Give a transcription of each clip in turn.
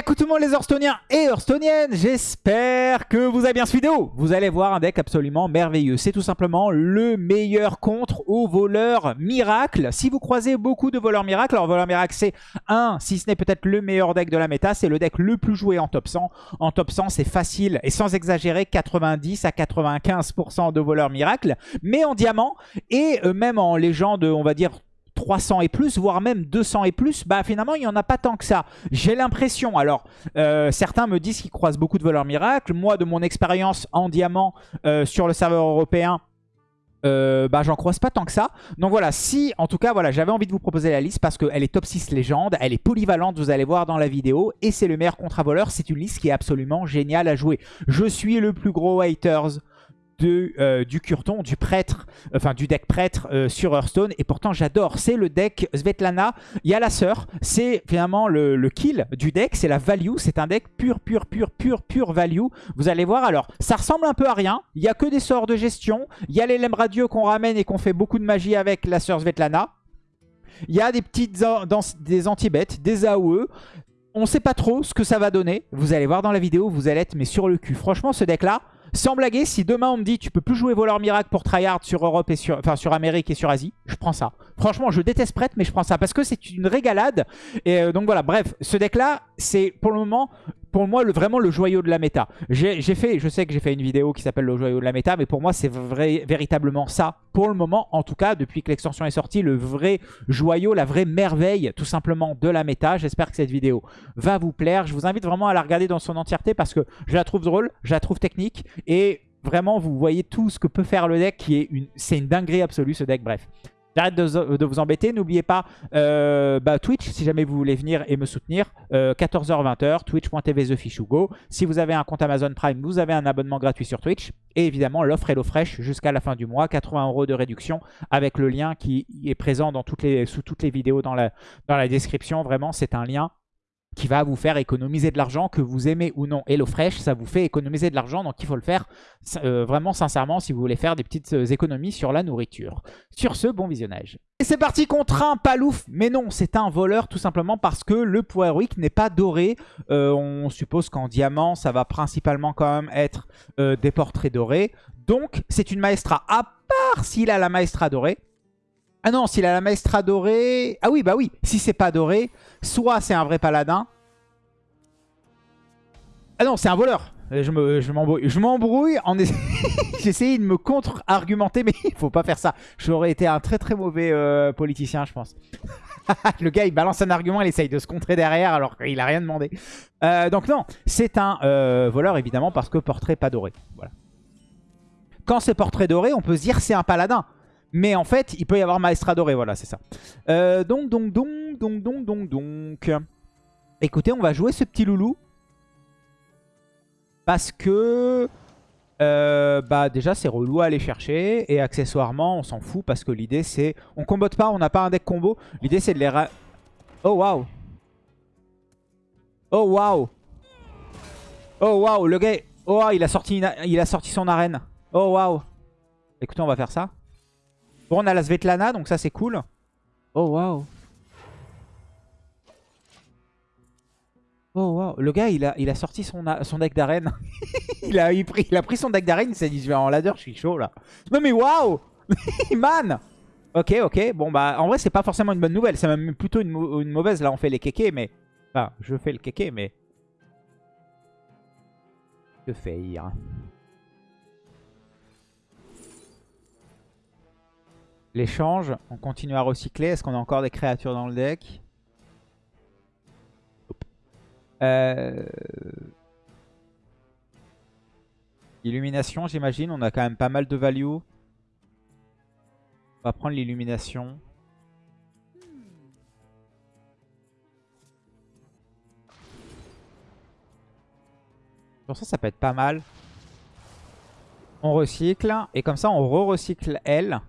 Coucou tout le monde les Hearthstoniens et Hearthstoniennes, j'espère que vous avez bien ce vidéo. Vous allez voir un deck absolument merveilleux. C'est tout simplement le meilleur contre aux voleurs miracles. Si vous croisez beaucoup de voleurs miracles, alors voleurs miracles c'est un, si ce n'est peut-être le meilleur deck de la méta, c'est le deck le plus joué en top 100. En top 100 c'est facile et sans exagérer 90 à 95% de voleurs miracles, mais en diamant et euh, même en légende on va dire 300 et plus, voire même 200 et plus, bah finalement il n'y en a pas tant que ça. J'ai l'impression, alors euh, certains me disent qu'ils croisent beaucoup de voleurs miracles. Moi de mon expérience en diamant euh, sur le serveur européen, euh, bah j'en croise pas tant que ça. Donc voilà, si en tout cas voilà, j'avais envie de vous proposer la liste parce qu'elle est top 6 légende, elle est polyvalente, vous allez voir dans la vidéo, et c'est le meilleur contre-voleur, c'est une liste qui est absolument géniale à jouer. Je suis le plus gros haters euh, du Curton, du prêtre, enfin du deck prêtre euh, sur Hearthstone. Et pourtant, j'adore. C'est le deck Svetlana. Il y a la sœur. C'est finalement le, kill du deck. C'est la value. C'est un deck pur, pur, pur, pur, pur value. Vous allez voir. Alors, ça ressemble un peu à rien. Il n'y a que des sorts de gestion. Il y a les lemmes radieux qu'on ramène et qu'on fait beaucoup de magie avec la sœur Svetlana. Il y a des petites des anti-bêtes, des AOE. On sait pas trop ce que ça va donner. Vous allez voir dans la vidéo, vous allez être mais sur le cul. Franchement, ce deck-là, sans blaguer, si demain on me dit tu peux plus jouer voleur miracle pour tryhard sur Europe et sur, enfin Amérique et sur Asie, je prends ça. Franchement, je déteste prêtre, mais je prends ça parce que c'est une régalade. Et euh, donc voilà, bref, ce deck-là, c'est pour le moment pour moi vraiment le joyau de la méta. J'ai fait, je sais que j'ai fait une vidéo qui s'appelle le joyau de la méta, mais pour moi c'est véritablement ça. Pour le moment, en tout cas, depuis que l'extension est sortie, le vrai joyau, la vraie merveille tout simplement de la méta. J'espère que cette vidéo va vous plaire. Je vous invite vraiment à la regarder dans son entièreté parce que je la trouve drôle, je la trouve technique et vraiment vous voyez tout ce que peut faire le deck qui est une, c'est une dinguerie absolue ce deck. Bref. J'arrête de, vous embêter. N'oubliez pas euh, bah, Twitch, si jamais vous voulez venir et me soutenir. 14h-20h, euh, twitch.tv TheFishUgo. Si vous avez un compte Amazon Prime, vous avez un abonnement gratuit sur Twitch. Et évidemment, l'offre HelloFresh jusqu'à la fin du mois. 80 euros de réduction avec le lien qui est présent dans toutes les, sous toutes les vidéos dans la, dans la description. Vraiment, c'est un lien qui va vous faire économiser de l'argent, que vous aimez ou non. HelloFresh, ça vous fait économiser de l'argent, donc il faut le faire euh, vraiment sincèrement si vous voulez faire des petites euh, économies sur la nourriture. Sur ce, bon visionnage. Et c'est parti contre un palouf, mais non, c'est un voleur tout simplement parce que le poids héroïque n'est pas doré. Euh, on suppose qu'en diamant, ça va principalement quand même être des portraits dorés. Donc, c'est une maestra, à part s'il a la maestra dorée. Ah non, s'il a la maestra dorée... Ah oui, bah oui, si c'est pas doré, soit c'est un vrai paladin. Ah non, c'est un voleur. Je m'embrouille. Je m'embrouille en J'essayais de me contre-argumenter, mais il faut pas faire ça. J'aurais été un très très mauvais euh, politicien, je pense. le gars, il balance un argument, il essaye de se contrer derrière alors qu'il a rien demandé. Euh, donc non, c'est un euh, voleur évidemment parce que portrait pas doré. Voilà. Quand c'est portrait doré, on peut se dire c'est un paladin. Mais en fait, il peut y avoir Maestra Doré, voilà, c'est ça. Euh, donc, donc, donc, donc, donc, donc, donc. Écoutez, on va jouer ce petit loulou. Parce que... Euh, bah déjà c'est relou à aller chercher. Et accessoirement on s'en fout parce que l'idée c'est on combote pas on n'a pas un deck combo. L'idée c'est de les oh waouh. Oh waouh. Oh waouh le gars oh il il a sorti son arène. Oh waouh. Écoutez on va faire ça Bon, on a la Svetlana, donc ça, c'est cool. Oh, waouh. Oh, waouh. Le gars, il a, il a sorti son, son deck d'arène. il, a, pris, il a pris son deck d'arène, il s'est dit, en ladder, je suis chaud, là. Non, mais waouh Man Ok, ok. Bon, bah, en vrai, c'est pas forcément une bonne nouvelle. C'est même plutôt une, une, mauvaise. Là, on fait les kékés, mais... Enfin, je fais le kéké, mais... Que faire? L'échange, on continue à recycler. Est-ce qu'on a encore des créatures dans le deck euh, Illumination, j'imagine. On a quand même pas mal de value. On va prendre l'illumination. Pour ça, ça peut être pas mal. On recycle. Et comme ça, on re-recycle elle.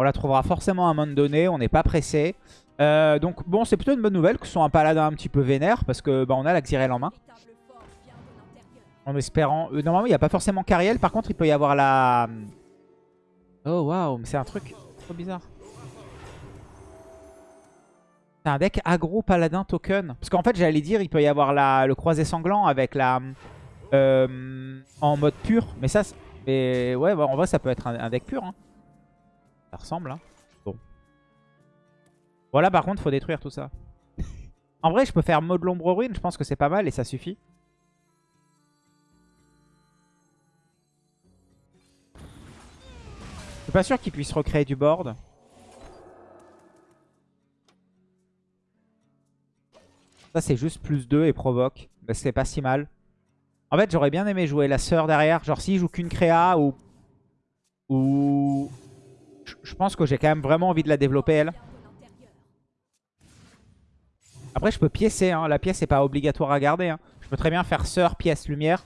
On la trouvera forcément à un moment donné, on n'est pas pressé. Euh, donc bon, c'est plutôt une bonne nouvelle que ce soit un paladin un petit peu vénère, parce que bah, on a la Xyrel en main. En espérant... Euh, normalement, il n'y a pas forcément Cariel, par contre, il peut y avoir la... Oh, waouh, mais c'est un truc trop bizarre. C'est un deck aggro paladin token. Parce qu'en fait, j'allais dire, il peut y avoir la, le croisé sanglant avec la... Euh, en mode pur. Mais ça, mais ouais, en vrai, ça peut être un, deck pur. Hein. Ça ressemble. Hein. Bon. Voilà, par contre, faut détruire tout ça. en vrai, je peux faire mode l'ombre ruine. Je pense que c'est pas mal et ça suffit. Je suis pas sûr qu'il puisse recréer du board. Ça, c'est juste plus 2 et provoque. Mais c'est pas si mal. En fait, j'aurais bien aimé jouer la sœur derrière. Genre, s'il joue qu'une créa ou... Ou... Je pense que j'ai quand même vraiment envie de la développer, elle. Après, je peux piécer. Hein. La pièce n'est pas obligatoire à garder. Hein. Je peux très bien faire sœur, pièce, lumière.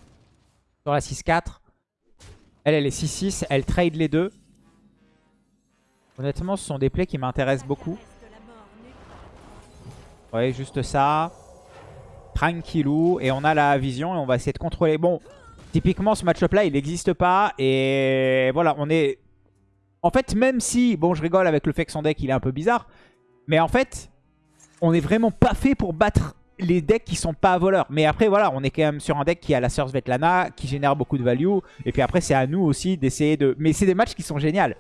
Sur la 6-4. Elle, elle est 6-6. Elle trade les deux. Honnêtement, ce sont des plays qui m'intéressent beaucoup. Ouais, juste ça. Tranquillou. Et on a la vision et on va essayer de contrôler. Bon, typiquement, ce match-up là, il n'existe pas. Et voilà, on est... En fait, même si... Bon, je rigole avec le fait que son deck, il est un peu bizarre. Mais en fait, on n'est vraiment pas fait pour battre les decks qui sont pas voleurs. Mais après, voilà, on est quand même sur un deck qui a la Sœur Svetlana, qui génère beaucoup de value. Et puis après, c'est à nous aussi d'essayer de... Mais c'est des matchs qui sont géniaux.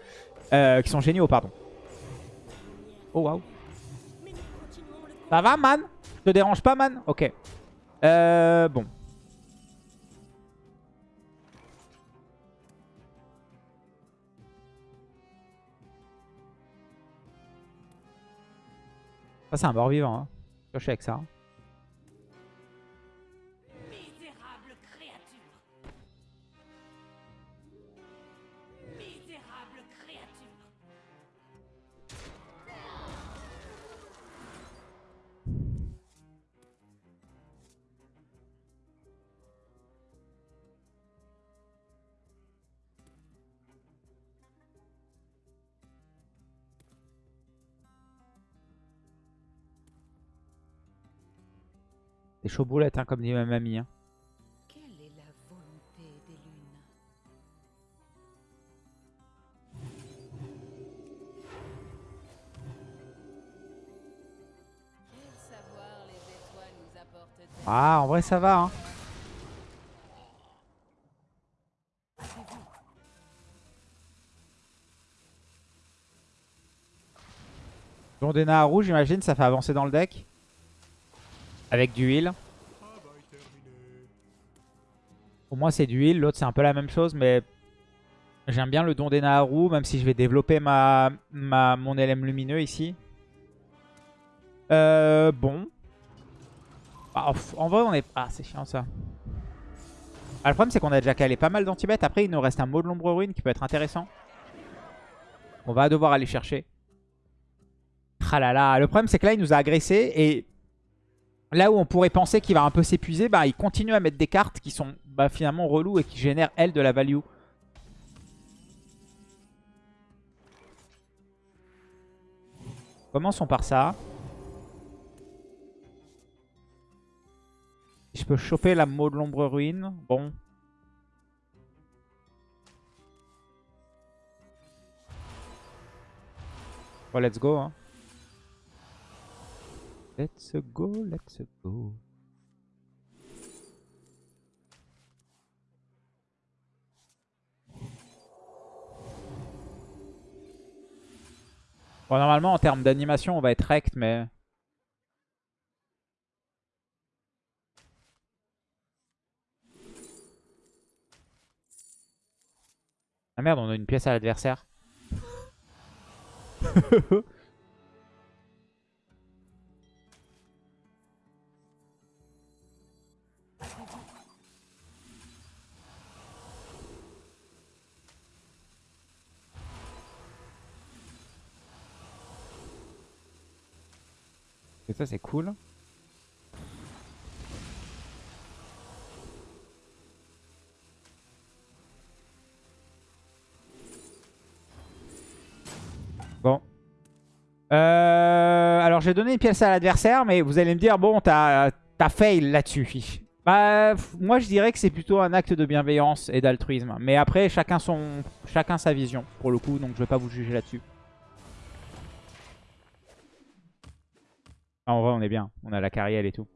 Euh, qui sont géniaux, pardon. Oh, waouh. Ça va, man? Te dérange pas, man? Ok. Euh, bon. Ça, c'est un mort-vivant. Hein. Je suis avec ça. Hein. Des chauds boulettes, hein, comme dit ma mamie. Hein. Quelle est la volonté des lunes? Ah, en vrai, ça va. Hein. à rouge, j'imagine, ça fait avancer dans le deck. Avec du heal. Pour moi, c'est du heal. L'autre, c'est un peu la même chose, mais j'aime bien le don des Naharu, même si je vais développer ma, ma, mon LM lumineux ici. Euh, bon. Ah, en vrai, on est... Ah, c'est chiant, ça. Ah, le problème, c'est qu'on a déjà calé pas mal d'antibêtes. Après, il nous reste un mot de l'ombre ruine qui peut être intéressant. On va devoir aller chercher. Ah là là. Le problème, c'est que là, il nous a agressé et Là où on pourrait penser qu'il va un peu s'épuiser, bah, il continue à mettre des cartes qui sont bah, finalement relous et qui génèrent, elles, de la value. Commençons par ça. Je peux choper la mot de l'ombre ruine. Bon. Bon, let's go. Hein. Let's go, let's go. Bon, normalement, en termes d'animation, on va être rect, mais... Ah merde, on a une pièce à l'adversaire. Ça c'est cool. Bon. Euh, alors j'ai donné une pièce à l'adversaire, mais vous allez me dire, bon, t'as fail là-dessus. Bah, moi je dirais que c'est plutôt un acte de bienveillance et d'altruisme. Mais après, chacun, son, chacun sa vision, pour le coup, donc je vais pas vous juger là-dessus. Ah, en vrai, on est bien. On a la carrière et tout.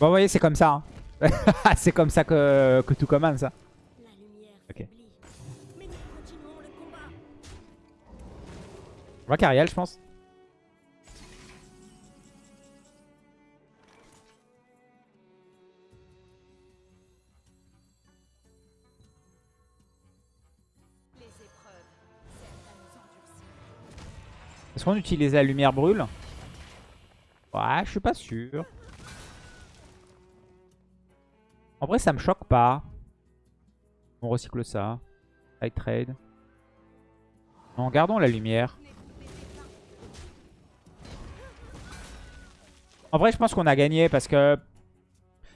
Bon, vous voyez, c'est comme ça. hein. c'est comme ça que, que tout commence. ça. Lumière Ok. On voit Cariel, je pense. Est-ce qu'on utilise la lumière brûle? Ouais, je suis pas sûr. En vrai, ça me choque pas. On recycle ça. High trade. Non, gardons la lumière. En vrai, je pense qu'on a gagné parce que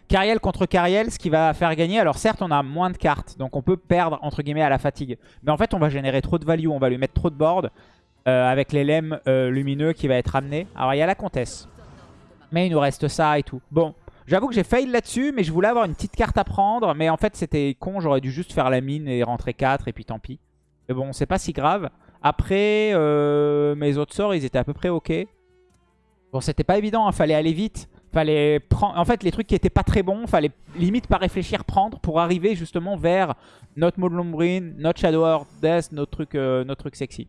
Cariel contre Cariel, ce qui va faire gagner, alors certes, on a moins de cartes, donc on peut perdre, entre guillemets, à la fatigue. Mais en fait, on va générer trop de value, on va lui mettre trop de board euh, avec les euh, lumineux qui va être amené. Alors, il y a la comtesse. Mais il nous reste ça et tout. Bon, j'avoue que j'ai fail là-dessus, mais je voulais avoir une petite carte à prendre. Mais en fait, c'était con, j'aurais dû juste faire la mine et rentrer 4, et puis tant pis. Mais bon, c'est pas si grave. Après, euh, mes autres sorts, ils étaient à peu près ok. Bon, c'était pas évident, il fallait aller vite. Fallait prendre... En fait, les trucs qui étaient pas très bons, fallait limite pas réfléchir, prendre pour arriver justement vers notre Maud Lombrine, notre Shadow Death, notre truc, notre truc sexy.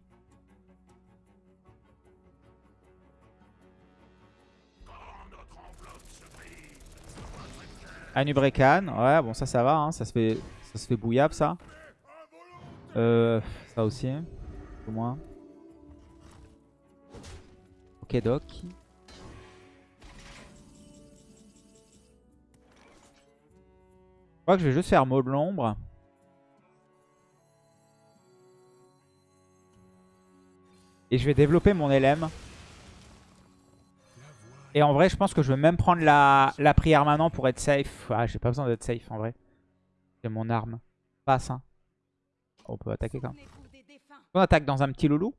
Anubrekan, ouais, bon, ça, ça va, hein, ça se fait, ça se fait bouillable, ça. Euh, ça aussi, au moins. Ok, doc. Je crois que je vais juste faire mot de l'ombre. Et je vais développer mon LM. Et en vrai, je pense que je vais même prendre la, prière maintenant pour être safe. Ah, j'ai pas besoin d'être safe en vrai. C'est mon arme. Passe, hein. On peut attaquer quand même. On attaque dans un petit loulou.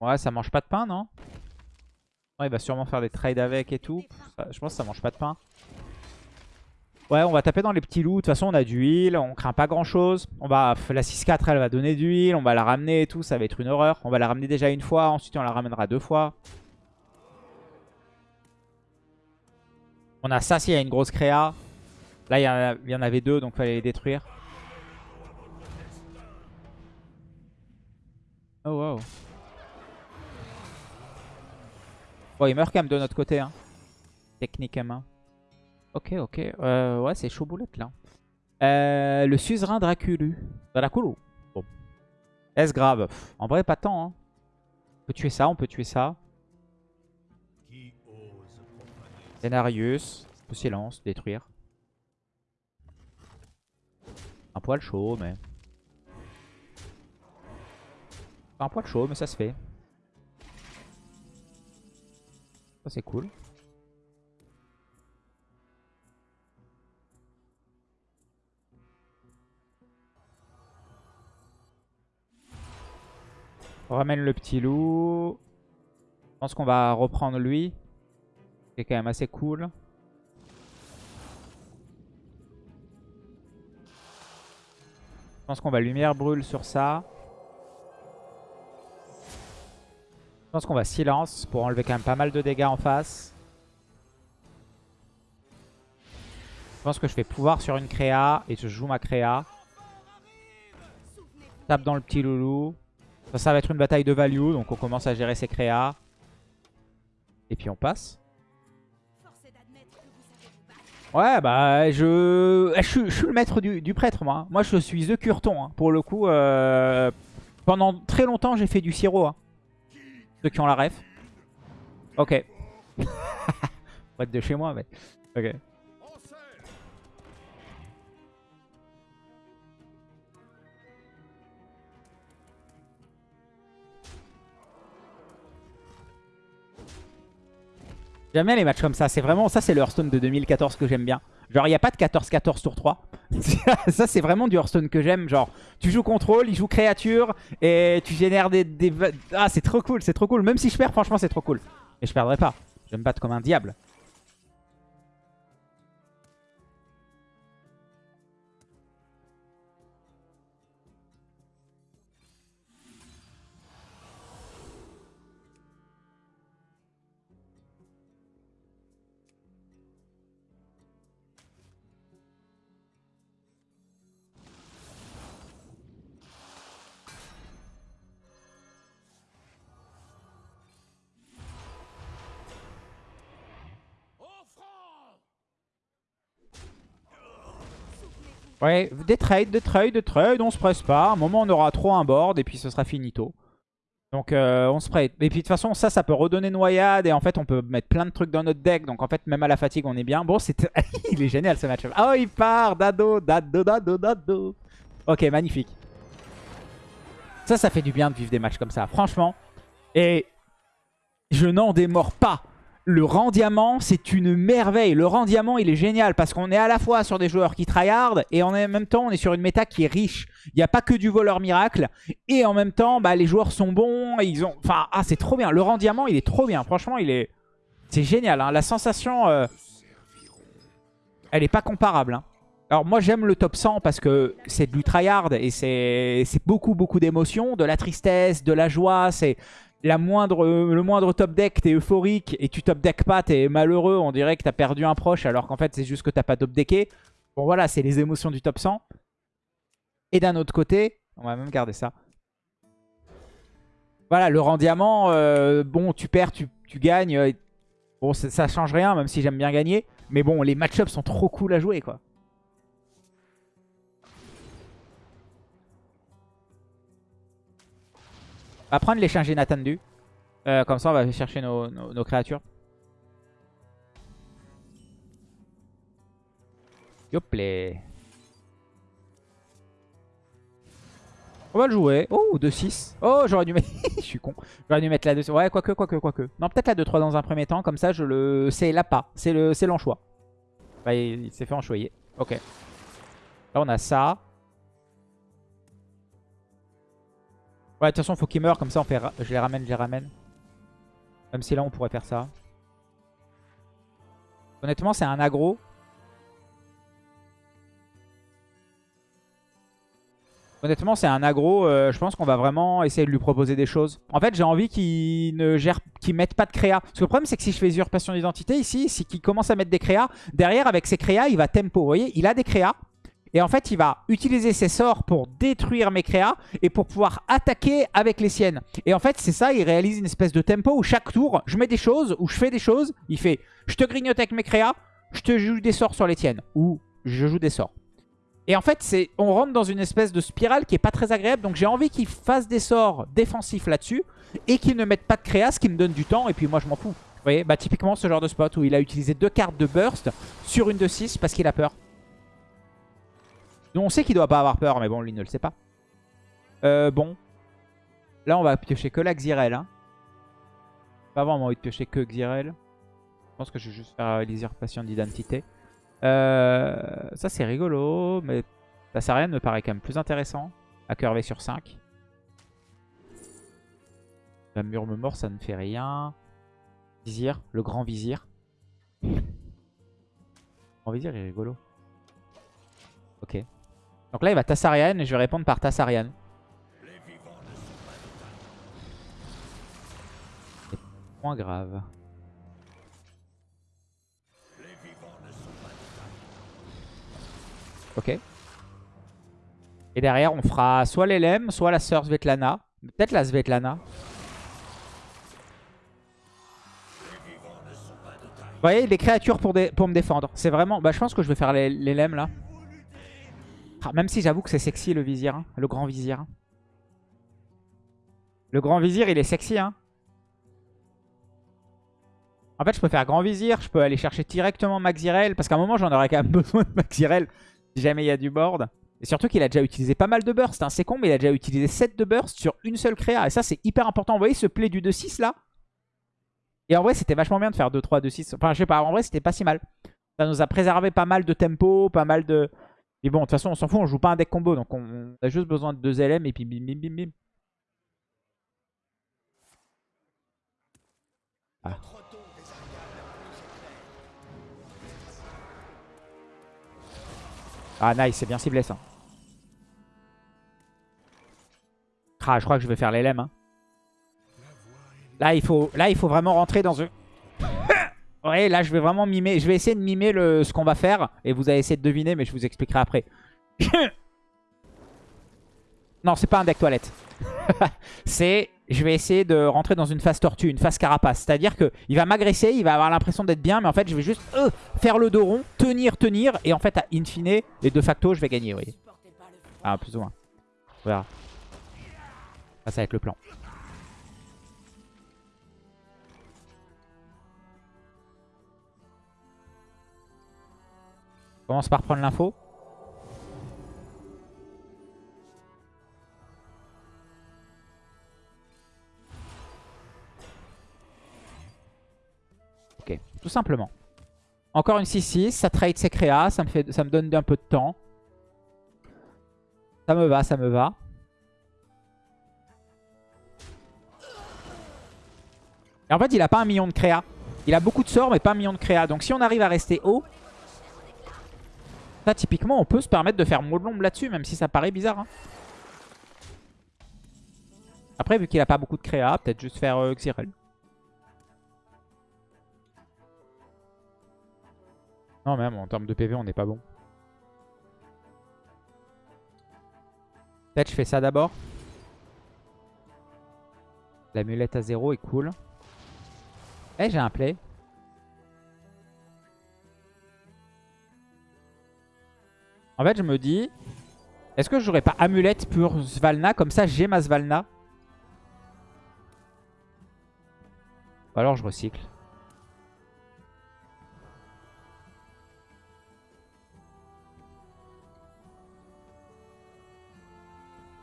Ouais, ça mange pas de pain, non? Non, Il va sûrement faire des trades avec et tout. Je pense que ça mange pas de pain. Ouais, on va taper dans les petits loups. De toute façon, on a du heal. On craint pas grand chose. On va, la 6-4, elle va donner du heal. On va la ramener et tout. Ça va être une horreur. On va la ramener déjà une fois. Ensuite, on la ramènera deux fois. On a ça s'il y a une grosse créa. Là, il y, en a- il y en avait deux, donc fallait les détruire. Oh wow. Bon, il meurt quand même de notre côté, hein. Techniquement. Ok, ok. Euh, ouais, c'est chaud boulette, là. Euh, le suzerain Draculu. Draculu. Bon. Est-ce grave? En vrai, pas tant, hein. On peut tuer ça, on peut tuer ça. Denarius. Silence, détruire. Un poil chaud, mais... Un poil chaud, mais ça se fait. Ça, c'est cool. Ramène le petit loup. Je pense qu'on va reprendre lui. C'est quand même assez cool. Je pense qu'on va lumière brûle sur ça. Je pense qu'on va silence pour enlever quand même pas mal de dégâts en face. Je pense que je fais pouvoir sur une créa et je joue ma créa. Tape dans le petit loulou. Ça, va être une bataille de value, donc on commence à gérer ses créas. Et puis on passe. Ouais, bah je... Je, suis, je suis le maître du, prêtre, moi. Moi, je suis The Curton. hein. Pour le coup, euh, pendant très longtemps, j'ai fait du sirop. hein. Ceux qui ont la ref. Ok. Pas de chez moi, mais... Ok. J'aime bien les matchs comme ça. C'est vraiment ça, c'est le Hearthstone de 2014 que j'aime bien. Genre, il n'y a pas de 14-14 tour 3. ça, c'est vraiment du Hearthstone que j'aime. Genre, tu joues contrôle, il joue créature et tu génères des. Ah, c'est trop cool, c'est trop cool. Même si je perds, franchement, c'est trop cool. Et je perdrai pas. Je vais me battre comme un diable. Ouais, des trades, des trades, des trades, on se presse pas. À un moment, on aura trop un board et puis ce sera finito. Donc euh, on se prête. Et puis de toute façon, ça, ça peut redonner noyade. Et en fait, on peut mettre plein de trucs dans notre deck. Donc en fait, même à la fatigue, on est bien. Bon, c'était... il est génial ce match. Oh, il part Dado, Dado, Dado, Dado. Ok, magnifique. Ça, ça fait du bien de vivre des matchs comme ça. Franchement. Et je n'en démords pas. Le rang diamant, c'est une merveille. Le rang diamant, il est génial parce qu'on est à la fois sur des joueurs qui tryhard et en même temps, on est sur une méta qui est riche. Il n'y a pas que du voleur miracle. Et en même temps, bah, les joueurs sont bons. Ils ont... Enfin, ah, c'est trop bien. Le rang diamant, il est trop bien. Franchement, il est... C'est génial. hein. La sensation, euh, elle est pas comparable. hein. Alors moi, j'aime le top 100 parce que c'est du tryhard et c'est beaucoup, beaucoup d'émotions. De la tristesse, de la joie. C'est moindre, le moindre top deck, t'es euphorique et tu top deck pas, t'es malheureux, on dirait que t'as perdu un proche alors qu'en fait c'est juste que t'as pas top decké. Bon voilà, c'est les émotions du top 100. Et d'un autre côté, on va même garder ça. Voilà, le rang diamant, euh, bon tu perds, tu, tu gagnes. euh, bon ça, ça change rien même si j'aime bien gagner. Mais bon, les match-ups sont trop cool à jouer quoi. On va prendre l'échange inattendu. Euh, comme ça, on va chercher nos, créatures. Yoplé. On va le jouer. Oh, 2-6. Oh, j'aurais dû mettre... je suis con. J'aurais dû mettre la 2 Ouais, quoique, quoique, quoique. Non, peut-être la 2-3 dans un premier temps. Comme ça, je le... c'est l'appât. C'est l'anchois. Bah, il, il s'est fait enchoyer. Ok. Là, on a ça. Ouais, de toute façon, faut qu'il meure. Comme ça, on fait... je les ramène, je les ramène. Même si là, on pourrait faire ça. Honnêtement, c'est un aggro. Honnêtement, c'est un aggro. euh, je pense qu'on va vraiment essayer de lui proposer des choses. En fait, j'ai envie qu'il ne gère, qu'il mette pas de créa. Parce que le problème, c'est que si je fais usurpation d'identité ici, c'est qu'il commence à mettre des créas. Derrière, avec ses créas, il va tempo. Vous voyez, il a des créas. Et en fait, il va utiliser ses sorts pour détruire mes créas et pour pouvoir attaquer avec les siennes. Et en fait, c'est ça, il réalise une espèce de tempo où chaque tour, je mets des choses, ou je fais des choses. Il fait, je te grignote avec mes créas, je te joue des sorts sur les tiennes. Ou je joue des sorts. Et en fait, on rentre dans une espèce de spirale qui est pas très agréable. Donc j'ai envie qu'il fasse des sorts défensifs là-dessus et qu'il ne mette pas de créa, ce qui me donne du temps. Et puis moi, je m'en fous. Vous voyez, bah typiquement ce genre de spot où il a utilisé deux cartes de burst sur une de 6 parce qu'il a peur. On sait qu'il doit pas avoir peur, mais bon, lui ne le sait pas. Euh, bon. Là, on va piocher que la Xyrel. Hein. Pas vraiment envie de piocher que Xyrel. Je pense que je vais juste faire l'usurpation d'identité. Euh, ça, c'est rigolo, mais Tassarian me paraît quand même plus intéressant à curver sur 5. La murme mort, ça ne fait rien. Vizir, le grand vizir. Le grand vizir est rigolo. Ok. Donc là, il va Tassarian et je vais répondre par Tassarian. C'est moins grave. Ok. Et derrière, on fera soit l'Elem, soit la sœur Svetlana. Peut-être la Svetlana. Vous voyez, des créatures pour, me défendre. C'est vraiment... Bah, je pense que je vais faire l'Elem, là. Ah, même si j'avoue que c'est sexy, le vizir. hein, Le grand vizir. Le grand vizir, il est sexy, hein. En fait, je peux faire grand vizir. Je peux aller chercher directement Maxirel. Parce qu'à un moment, j'en aurais quand même besoin de Maxirel. Si jamais il y a du board. Et surtout qu'il a déjà utilisé pas mal de burst. hein. C'est con, mais il a déjà utilisé 7 de burst sur une seule créa. Et ça, c'est hyper important. Vous voyez ce play du 2-6 là? Et en vrai, c'était vachement bien de faire 2-3, 2-6. Enfin, je sais pas. En vrai, c'était pas si mal. Ça nous a préservé pas mal de tempo, pas mal de... Mais bon, de toute façon, on s'en fout. On joue pas un deck combo. Donc, on a juste besoin de 2 LM et puis bim, bim, bim, bim. Ah. Ah nice, c'est bien ciblé ça. Ah, je crois que je vais faire l'LM. Hein. Là, il faut, là, il faut vraiment rentrer dans un... ouais, là, je vais vraiment mimer. Je vais essayer de mimer le, ce qu'on va faire. Et vous allez essayer de deviner, mais je vous expliquerai après. non, c'est pas un deck toilette. c'est je vais essayer de rentrer dans une phase tortue, une phase carapace. C'est-à-dire qu'il va m'agresser, il va avoir l'impression d'être bien, mais en fait, je vais juste euh, faire le dos rond, tenir, tenir, et en fait, à in fine, et de facto, je vais gagner, vous voyez. Ah, plus ou moins. Ça, ça va être le plan. Commence par prendre l'info. Ok, tout simplement. Encore une 6-6, ça trade ses créas, ça me, fait, ça me donne un peu de temps. Ça me va, ça me va. Et en fait, il a pas un million de créa. Il a beaucoup de sorts, mais pas un million de créa. Donc si on arrive à rester haut, typiquement, on peut se permettre de faire l'ombre là-dessus, même si ça paraît bizarre. hein. Après, vu qu'il a pas beaucoup de créa, peut-être juste faire euh, Xyrel. Non, même en termes de PV, on n'est pas bon. Peut-être je fais ça d'abord. L'amulette à zéro est cool. Eh, j'ai un play. En fait, je me dis... Est-ce que j'aurais pas amulette pour Svalna? Comme ça, j'ai ma Svalna. Ou alors je recycle.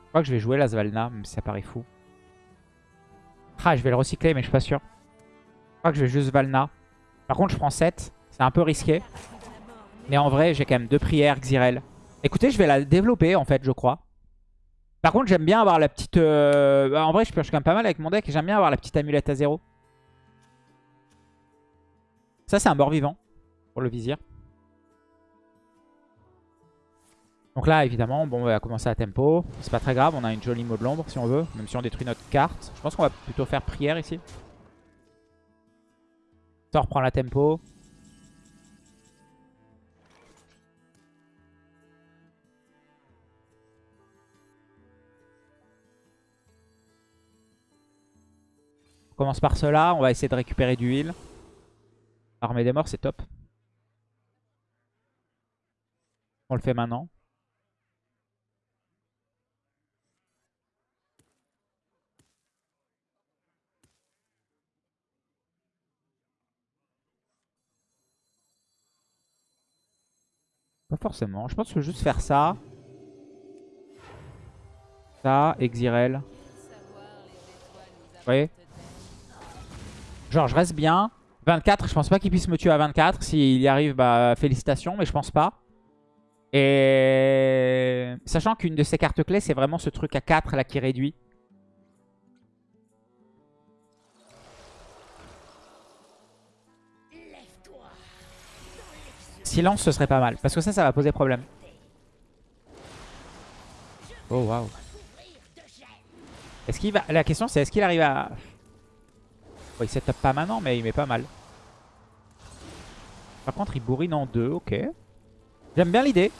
Je crois que je vais jouer la Svalna, même si ça paraît fou. Ah, je vais le recycler, mais je suis pas sûr. Je crois que je vais juste Valna. Par contre, je prends 7. C'est un peu risqué. Mais en vrai, j'ai quand même deux prières, Xyrel. Écoutez, je vais la développer, en fait, je crois. Par contre, j'aime bien avoir la petite... euh, bah, En vrai, je pioche quand même pas mal avec mon deck. et J'aime bien avoir la petite amulette à zéro. Ça, c'est un mort-vivant pour le vizir. Donc là, évidemment, bon, on va commencer à tempo. C'est pas très grave, on a une jolie mot de l'ombre si on veut. Même si on détruit notre carte. Je pense qu'on va plutôt faire prière ici. Ça reprend la tempo. On commence par cela. On va essayer de récupérer du heal. Armée des morts, c'est top. On le fait maintenant. Pas forcément. Je pense que je juste faire ça. Ça, Exirel. Vous voyez? Genre, je reste bien. 24, je pense pas qu'il puisse me tuer à 24. S'il y arrive, bah félicitations, mais je pense pas. Et sachant qu'une de ces cartes clés, c'est vraiment ce truc à 4 là qui réduit. Silence, ce serait pas mal. Parce que ça, ça va poser problème. Oh, waouh. Est-ce qu'il va... La question, c'est est-ce qu'il arrive à... Bon, il setup pas maintenant, mais il met pas mal. Par contre, il bourrine en deux, ok. J'aime bien l'idée.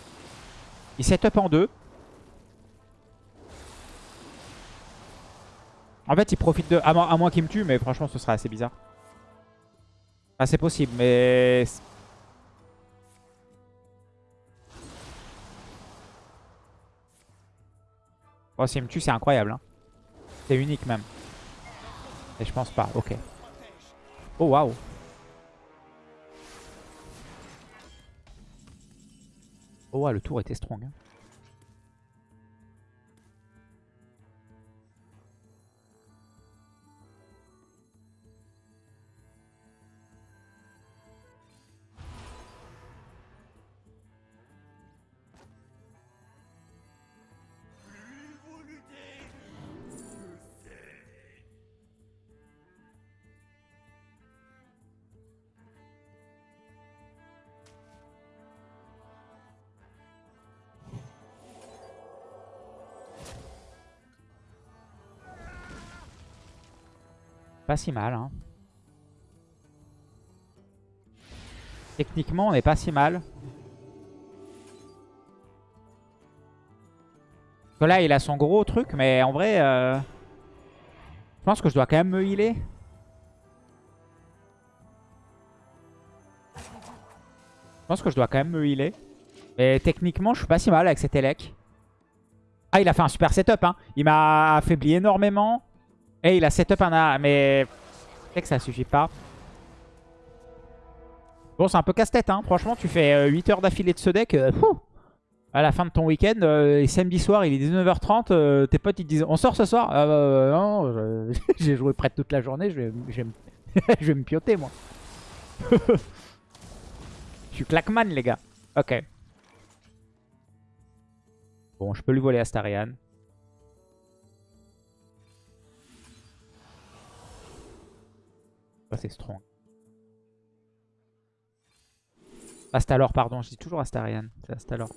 Il setup en deux. En fait, il profite de... À moins, qu'il me tue, mais franchement, ce sera assez bizarre. C'est possible, mais... Oh, s'il me tue, c'est incroyable. Hein. C'est unique même. Et je pense pas, ok. Oh, waouh. Oh, ouais, le tour était strong. hein. Pas si mal. Hein. Techniquement, on n'est pas si mal. Que là, il a son gros truc, mais en vrai... euh, Je pense que je dois quand même me healer. Je pense que je dois quand même me healer. Mais techniquement, je suis pas si mal avec cet Elec. Ah, il a fait un super setup. Hein. Il m'a affaibli énormément. Et il a setup un... A- Mais... Sais que ça suffit pas. Bon, c'est un peu casse-tête. Hein. Franchement, tu fais euh, 8 heures d'affilée de ce deck. euh, à la fin de ton week-end, euh, samedi soir, il est 19h30. euh, tes potes, ils disent On sort ce soir? Ah, bah, Non, je- j'ai joué près de toute la journée. Je vais, je vais me pioter, moi. Je suis claqueman, les gars. Ok. Bon, je peux lui voler Astarian. C'est strong. Astalor, pardon. Je dis toujours Astarian. C'est Astalor.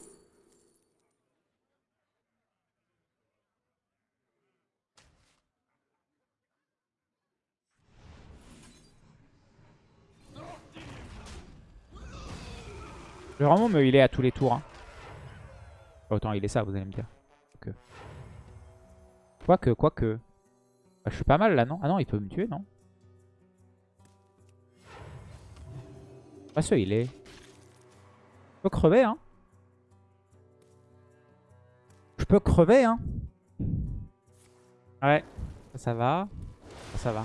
Je vais vraiment me healer à tous les tours. Hein. Autant il est ça, vous allez me dire. Quoique. Quoique. Bah, je suis pas mal là, non? Ah non, il peut me tuer, non? Ce il est. Je peux crever, hein. Je peux crever, hein. Ouais. Ça, va. Ça, va.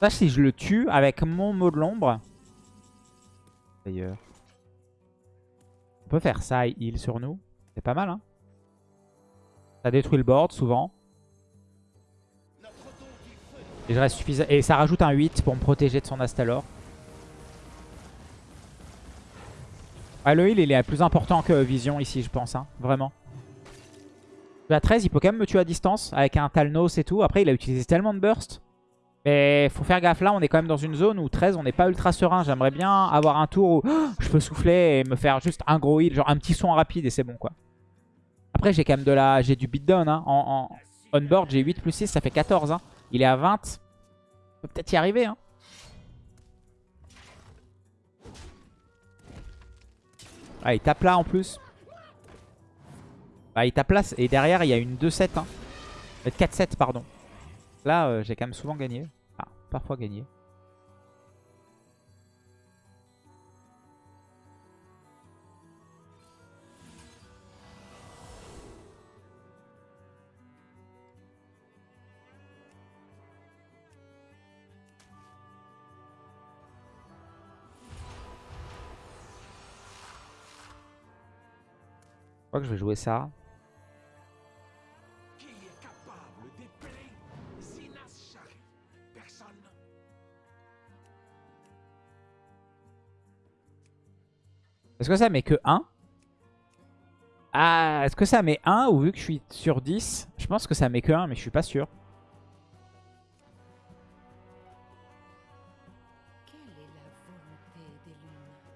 Ça, si je le tue avec mon mot de l'ombre. D'ailleurs. On peut faire ça, heal sur nous. C'est pas mal, hein. Ça détruit le board, souvent. Et, je reste. Et ça rajoute un 8 pour me protéger de son Astalor. Ah, le heal, il est plus important que Vision ici, je pense. Hein. Vraiment. À 13, il peut quand même me tuer à distance avec un Talnos et tout. Après, il a utilisé tellement de burst. Mais faut faire gaffe. Là, on est quand même dans une zone où 13, on n'est pas ultra serein. J'aimerais bien avoir un tour où je peux souffler et me faire juste un gros heal. Genre un petit son rapide et c'est bon, quoi. Après, j'ai quand même de la... J'ai du beatdown. Hein. En, en on-board, j'ai 8 plus 6, ça fait 14. Hein. Il est à 20. On peut peut-être y arriver. Hein. Ah, il tape là en plus. Ah, il tape là. Et derrière, il y a une 2-7. Hein. Euh, 4-7, pardon. Là, euh, j'ai quand même souvent gagné. Ah, parfois gagné. Crois que je vais jouer ça. Est-ce que ça met que 1 Ah, est-ce que ça met 1 ou vu que je suis sur 10 Je pense que ça met que 1, mais je suis pas sûr.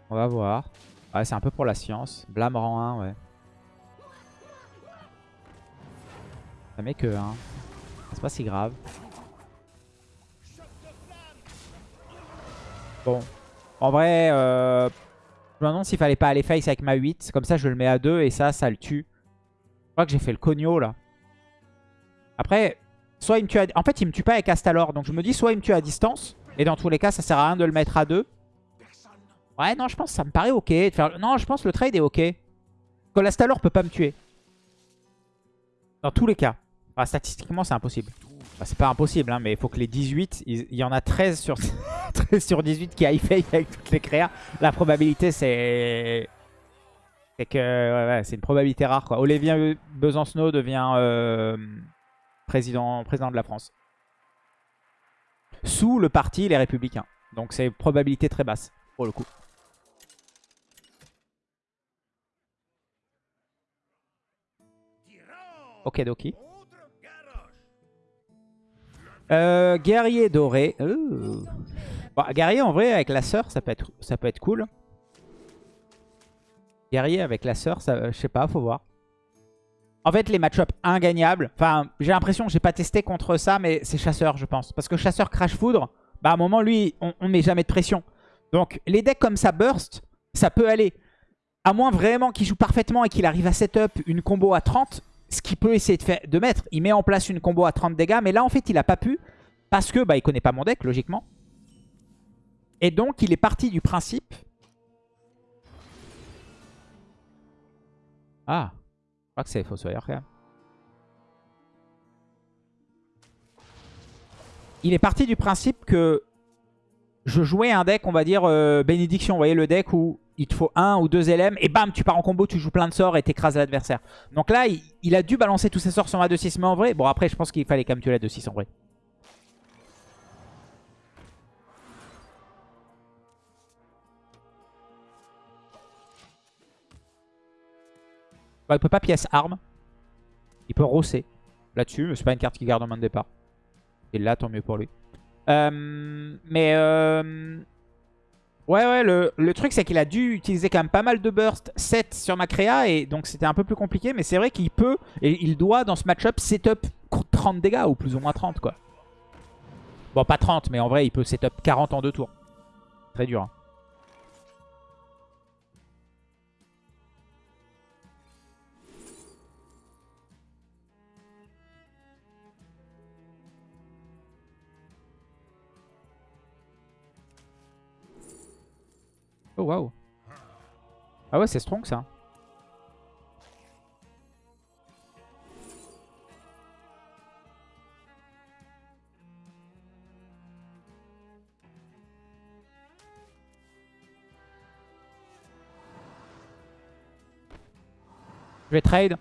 On va voir. Ouais, c'est un peu pour la science. Blâme rang 1, ouais. Ça met que 1. C'est pas si grave. Bon. En vrai, euh, je me demande s'il fallait pas aller face avec ma 8. Comme ça, je le mets à 2 et ça, ça le tue. Je crois que j'ai fait le cogno là. Après, soit il me tue à... En fait, il me tue pas avec Astalor. Donc je me dis, soit il me tue à distance. Et dans tous les cas, ça sert à rien de le mettre à 2. Ouais, non, je pense que ça me paraît ok. de faire- Non, je pense que le trade est ok. Que l'Astalor peut pas me tuer. Dans tous les cas. Statistiquement, c'est impossible. C'est pas impossible, hein, mais il faut que les 18, il y en a 13 sur, 13 sur 18 qui aillent fake avec toutes les créas. La probabilité, c'est... C'est que c'est une probabilité rare. Quoi. Olivier Besancenot devient euh, président, de la France. Sous le parti Les Républicains. Donc c'est probabilité très basse, pour le coup. Ok, Doki. Euh, guerrier doré. Euh. Bon, guerrier en vrai avec la sœur, ça peut être, cool. Guerrier avec la sœur, ça, euh, je sais pas, faut voir. En fait, les match-up ingagnables. Enfin, j'ai l'impression j'ai pas testé contre ça, mais c'est chasseur, je pense. Parce que chasseur crash foudre, bah à un moment, lui, on, on met jamais de pression. Donc, les decks comme ça burst, ça peut aller. À moins vraiment qu'il joue parfaitement et qu'il arrive à setup une combo à 30, ce qu'il peut essayer de, mettre. Il met en place une combo à 30 dégâts, mais là en fait il a pas pu. Parce que bah, il connaît pas mon deck, logiquement. Et donc il est parti du principe... Ah, je crois que c'est Fossoyeur quand même. Il est parti du principe que je jouais un deck, on va dire, euh, bénédiction. Vous voyez le deck où il te faut un ou deux LM et bam, tu pars en combo, tu joues plein de sorts et t'écrases l'adversaire. Donc là, il, a dû balancer tous ses sorts sur ma 2-6, mais en vrai, bon après, je pense qu'il fallait quand même tuer la 2-6 en vrai. Bah, il peut pas pièce arme. Il peut rosser là-dessus, mais c'est pas une carte qui garde en main de départ. Et là, tant mieux pour lui. Euh, mais euh, ouais, ouais, le, le truc c'est qu'il a dû utiliser quand même pas mal de burst 7 sur ma créa et donc c'était un peu plus compliqué. Mais c'est vrai qu'il peut et il doit dans ce match-up setup 30 dégâts ou plus ou moins 30 quoi. Bon, pas 30, mais en vrai, il peut setup 40 en deux tours. Très dur. hein. Oh waouh. Ah ouais, c'est strong ça. Je vais trade.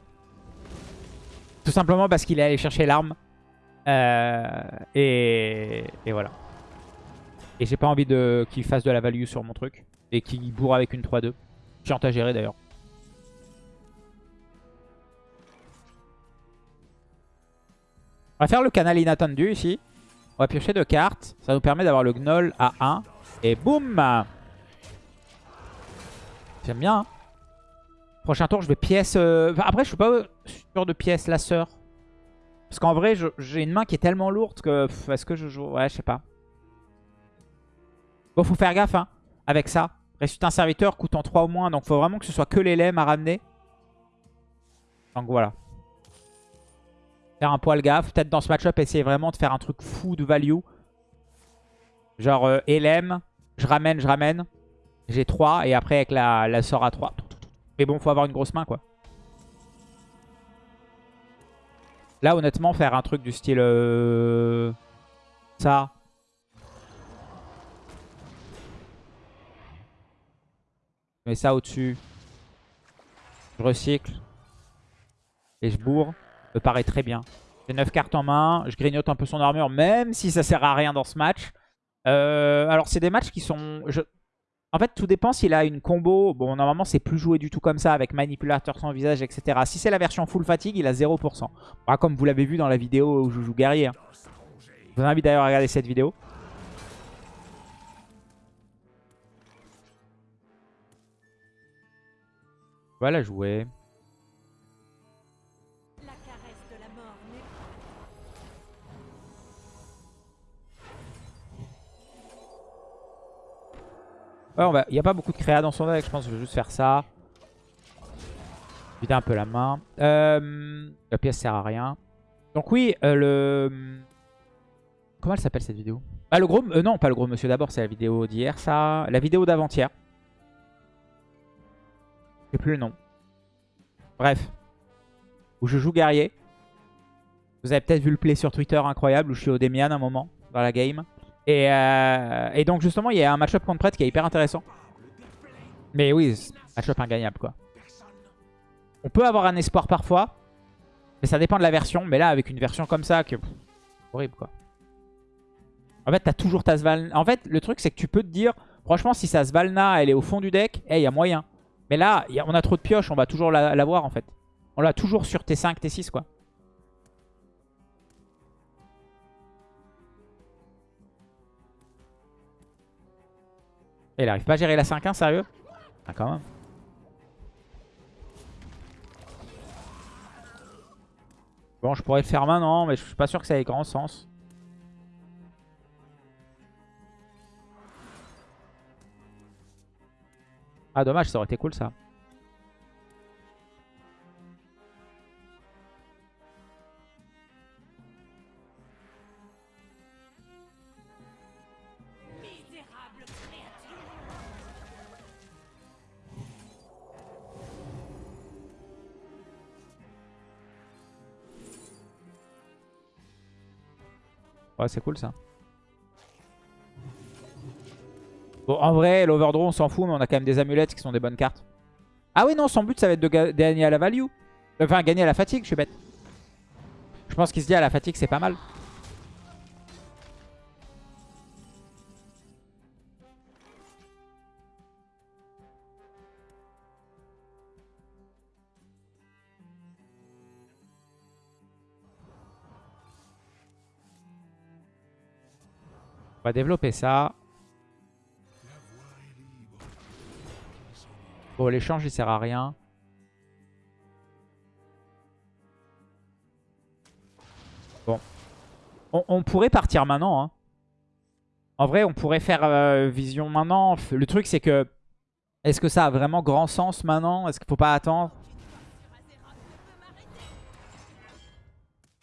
Tout simplement parce qu'il est allé chercher l'arme. Euh, et, et voilà. Et j'ai pas envie de qu'il fasse de la value sur mon truc. Et qu'il bourre avec une 3-2. Chiant à gérer d'ailleurs. On va faire le canal inattendu ici. On va piocher deux cartes. Ça nous permet d'avoir le gnoll à 1. Et boum J'aime bien. hein. Prochain tour, je vais pièce... euh, après, je suis pas sûr de pièce la sœur. Parce qu'en vrai, j'ai une main qui est tellement lourde que... Est-ce que je joue... Ouais, je sais pas. Bon, faut faire gaffe hein, avec ça. Ressuscite un serviteur coûtant 3 au moins. Donc, faut vraiment que ce soit que les à ramener. Donc, voilà. Faire un poil gaffe. Peut-être dans ce match-up, essayer vraiment de faire un truc fou de value. Genre, euh, LM, je ramène, je ramène. J'ai 3 et après avec la, la sort à 3. Mais bon, faut avoir une grosse main, quoi. Là, honnêtement, faire un truc du style... euh, Ça. Je mets ça au-dessus. Je recycle. Et je bourre. Me paraît très bien. J'ai 9 cartes en main. Je grignote un peu son armure, même si ça sert à rien dans ce match. Euh, alors, c'est des matchs qui sont... En fait, tout dépend s'il a une combo. Bon, normalement, c'est plus joué du tout comme ça, avec manipulateur sans visage, etc. Si c'est la version full fatigue, il a 0%. Bah, comme vous l'avez vu dans la vidéo où je joue guerrier. hein. Je vous invite d'ailleurs à regarder cette vidéo. Jouer. La n'est Ouais, il n'y a pas beaucoup de créa dans son deck. Je pense que je vais juste faire ça. Vider un peu la main. Euh, la pièce sert à rien. Donc oui, euh, le... Comment elle s'appelle cette vidéo? Ah, le gros... euh, non, pas le gros monsieur d'abord. C'est la vidéo d'hier, ça. La vidéo d'avant-hier. Plus le nom. Bref. Où je joue guerrier. Vous avez peut-être vu le play sur Twitter incroyable où je suis au Demian un moment dans la game. Et, euh, et donc justement, il y a un match-up contre prêtre qui est hyper intéressant. Mais oui, match-up ingagnable quoi. On peut avoir un espoir parfois. Mais ça dépend de la version. Mais là, avec une version comme ça, que pff, horrible quoi. En fait, t'as toujours ta Svalna. En fait, le truc, c'est que tu peux te dire, franchement, si sa Svalna, elle est au fond du deck, il y a moyen. Mais là, on a trop de pioches, on va toujours la- l'avoir en fait. On l'a toujours sur T5, T6 quoi. Il arrive pas à gérer la 5-1, sérieux? Ah quand même. Bon, je pourrais le faire maintenant, mais je suis pas sûr que ça ait grand sens. Ah dommage, ça aurait été cool ça. Ouais, c'est cool ça. Bon, en vrai, l'overdraw, on s'en fout, mais on a quand même des amulettes qui sont des bonnes cartes. Ah oui, non, son but, ça va être de ga- gagner à la value. Enfin, gagner à la fatigue, je suis bête. Je pense qu'il se dit à la fatigue, c'est pas mal. On va développer ça. Bon, l'échange, il sert à rien. Bon. On, pourrait partir maintenant. hein. En vrai, on pourrait faire euh, vision maintenant. Le truc, c'est que... Est-ce que ça a vraiment grand sens maintenant? Est-ce qu'il faut pas attendre?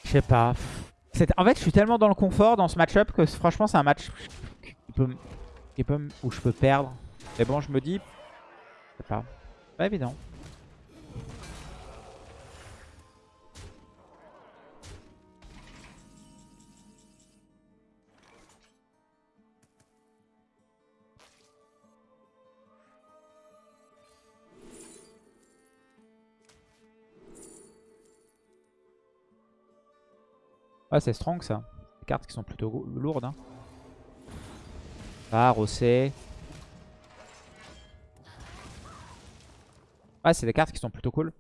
Je sais pas. En fait, je suis tellement dans le confort dans ce match-up que franchement, c'est un match qui peut, où je peux perdre. Mais bon, je me dis... Sais pas. Évident. Ouais, c'est strong ça. Des cartes qui sont plutôt lourdes. Hein. Ah, Rossé. Ouais, c'est des cartes qui sont plutôt cool.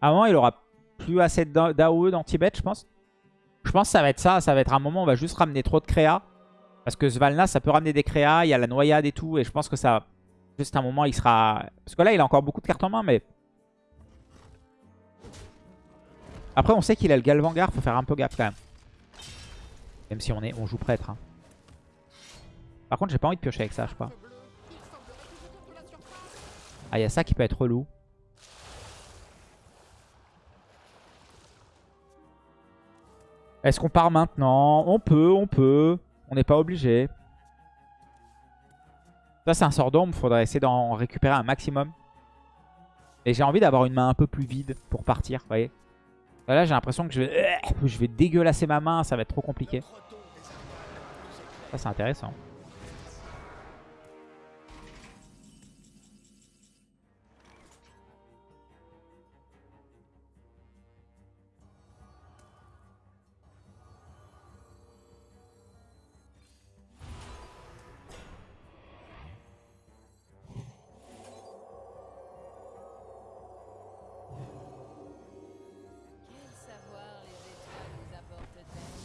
À un moment, il aura plus assez d'A- d'AOE dans Tibet, je pense. Je pense que ça va être ça. Ça va être un moment où on va juste ramener trop de créa. Parce que Svalna, ça peut ramener des créas. Il y a la noyade et tout. Et je pense que ça... Juste un moment, il sera... Parce que là, il a encore beaucoup de cartes en main, mais... Après, on sait qu'il a le Galvangar. Faut faire un peu gaffe quand même. Même si on, est, on joue prêtre. hein. Par contre, j'ai pas envie de piocher avec ça, je crois. Ah, il y a ça qui peut être relou. Est-ce qu'on part maintenant? On peut, on peut. On n'est pas obligé. Ça, c'est un sort d'ombre. Faudrait essayer d'en récupérer un maximum. Et j'ai envie d'avoir une main un peu plus vide pour partir, vous voyez. Là, j'ai l'impression que je vais, je vais dégueulasser ma main. Ça va être trop compliqué. Ça, c'est intéressant.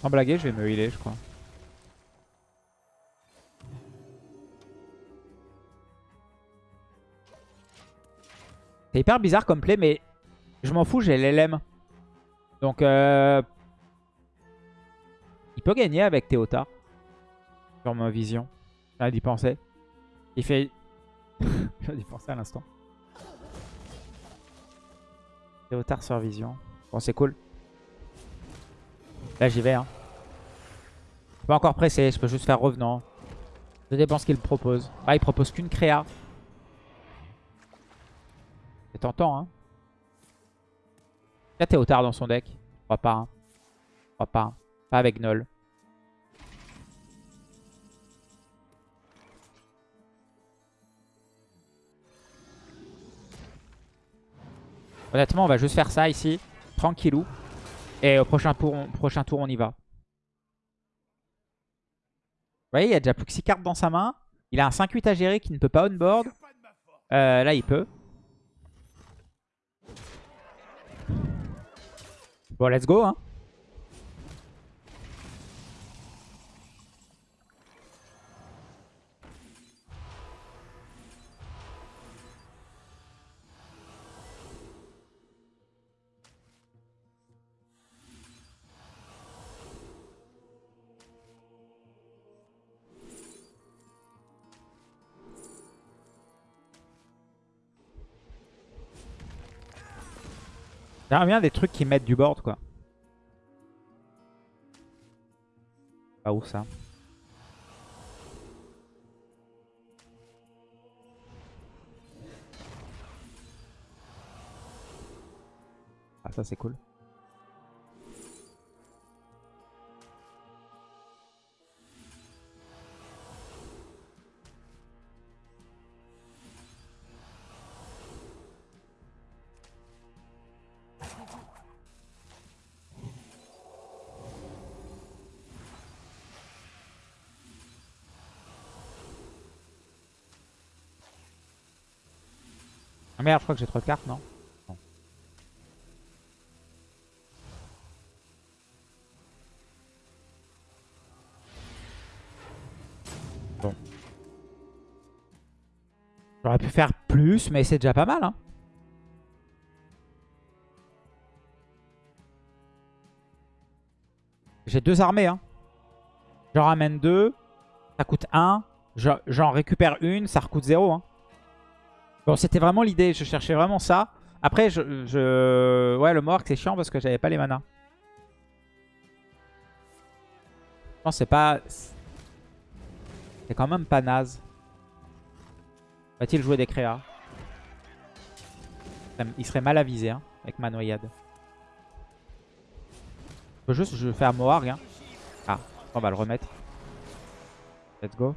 Sans blaguer, je vais me healer, je crois. C'est hyper bizarre comme play, mais je m'en fous, j'ai l'LM. Donc, euh... il peut gagner avec Théota. Sur ma vision. J'ai d'y penser. Il fait... J'ai d'y penser à l'instant. Théotard sur vision. Bon, c'est cool. Là, j'y vais. Hein. Je suis pas encore pressé, je peux juste faire revenant. Ça dépend ce qu'il propose. Ah, il propose qu'une créa. C'est tentant, hein. Il y a Théotard dans son deck. Je crois pas. Hein. Je crois pas. Pas avec Null. Honnêtement, on va juste faire ça ici. Tranquillou. Et au prochain tour, on, y va. Vous voyez, il a déjà plus que 6 cartes dans sa main. Il a un 5-8 à gérer qui ne peut pas on-board. Euh, là, il peut. Bon, let's go. Hein. J'aimerais bien des trucs qui mettent du board, quoi. Pas où ça Ah, ça c'est cool. Ah merde, je crois que j'ai trop de cartes, non. Bon. J'aurais pu faire plus, mais c'est déjà pas mal. Hein. J'ai deux armées. Hein. J'en ramène deux. Ça coûte 1. J'en récupère une. Ça recoute 0. Hein. Bon, c'était vraiment l'idée. Je cherchais vraiment ça. Après, je, je... Ouais, le Mohawk, c'est chiant parce que j'avais pas les manas. Je pense c'est pas... C'est quand même pas naze. Va-t-il jouer des créas? Il serait mal avisé hein, avec ma noyade. Je peux juste un Moarg. Hein. Ah, on va le remettre. Let's go.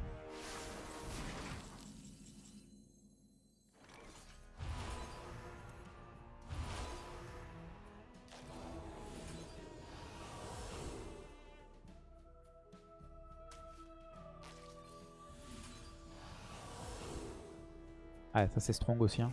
Ça c'est strong aussi. Hein.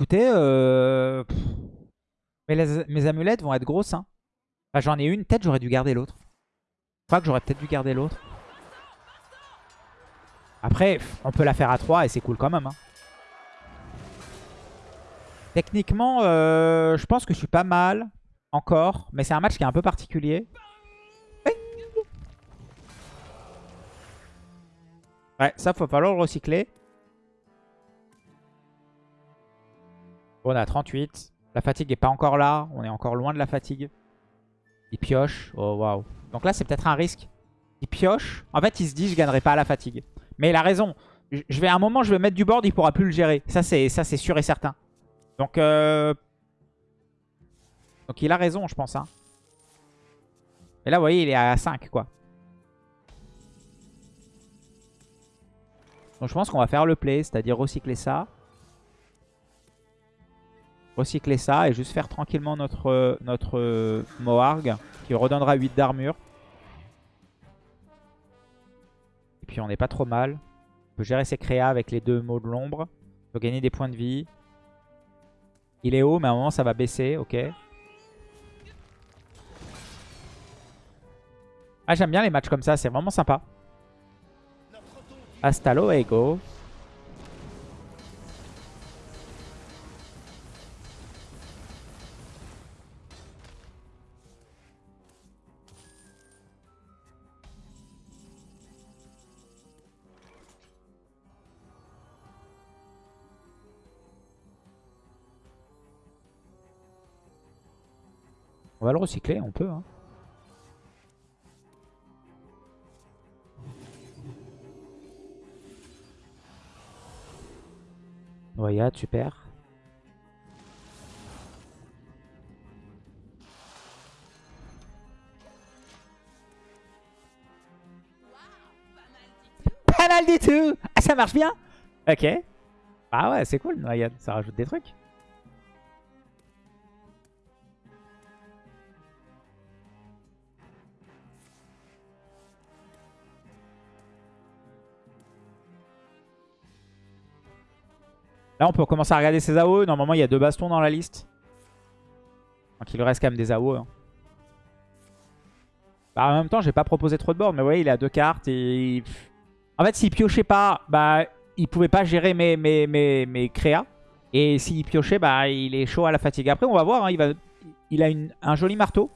Écoutez, euh... mes amulettes vont être grosses. Hein. Enfin, J'en ai une, peut-être j'aurais dû garder l'autre. Je crois que j'aurais peut-être dû garder l'autre. Après, on peut la faire à 3 et c'est cool quand même. hein. Techniquement, euh, je pense que je suis pas mal encore. Mais c'est un match qui est un peu particulier. Ouais, ça, faut falloir le recycler. On a 38. La fatigue est pas encore là. On est encore loin de la fatigue. Il pioche. Oh, waouh. Donc là, c'est peut-être un risque. Il pioche. En fait, il se dit, je gagnerai pas à la fatigue. Mais il a raison. Je vais à un moment, je vais mettre du board, il pourra plus le gérer. Ça, c'est ça, c'est sûr et certain. Donc, euh... Donc il a raison, je pense. Hein. Et là, vous voyez, il est à 5, quoi. Donc je pense qu'on va faire le play, c'est-à-dire recycler ça. Recycler ça et juste faire tranquillement notre, euh, notre euh, Moarg qui redonnera 8 d'armure. Et puis on n'est pas trop mal. On peut gérer ses créas avec les deux mots de l'ombre. On peut gagner des points de vie. Il est haut, mais à un moment ça va baisser, ok. Ah j'aime bien les matchs comme ça, c'est vraiment sympa. Hasta luego. Va le recycler, on peut. Hein. Noyade, super. Pas mal du tout Ah, ça marche bien Ok. Ah ouais, c'est cool, Noyade. Ça rajoute des trucs. Là, on peut commencer à regarder ses AOE. Normalement, il y a deux bastons dans la liste. Donc, il reste quand même des AOE. hein. Bah, en même temps, j'ai pas proposé trop de board. Mais vous voyez, il a deux cartes. En fait, s'il piochait pas, bah, il pouvait pas gérer mes, mes, mes, mes créas. Et s'il piochait, bah, il est chaud à la fatigue. Après, on va voir. hein, il, va... il a un joli marteau.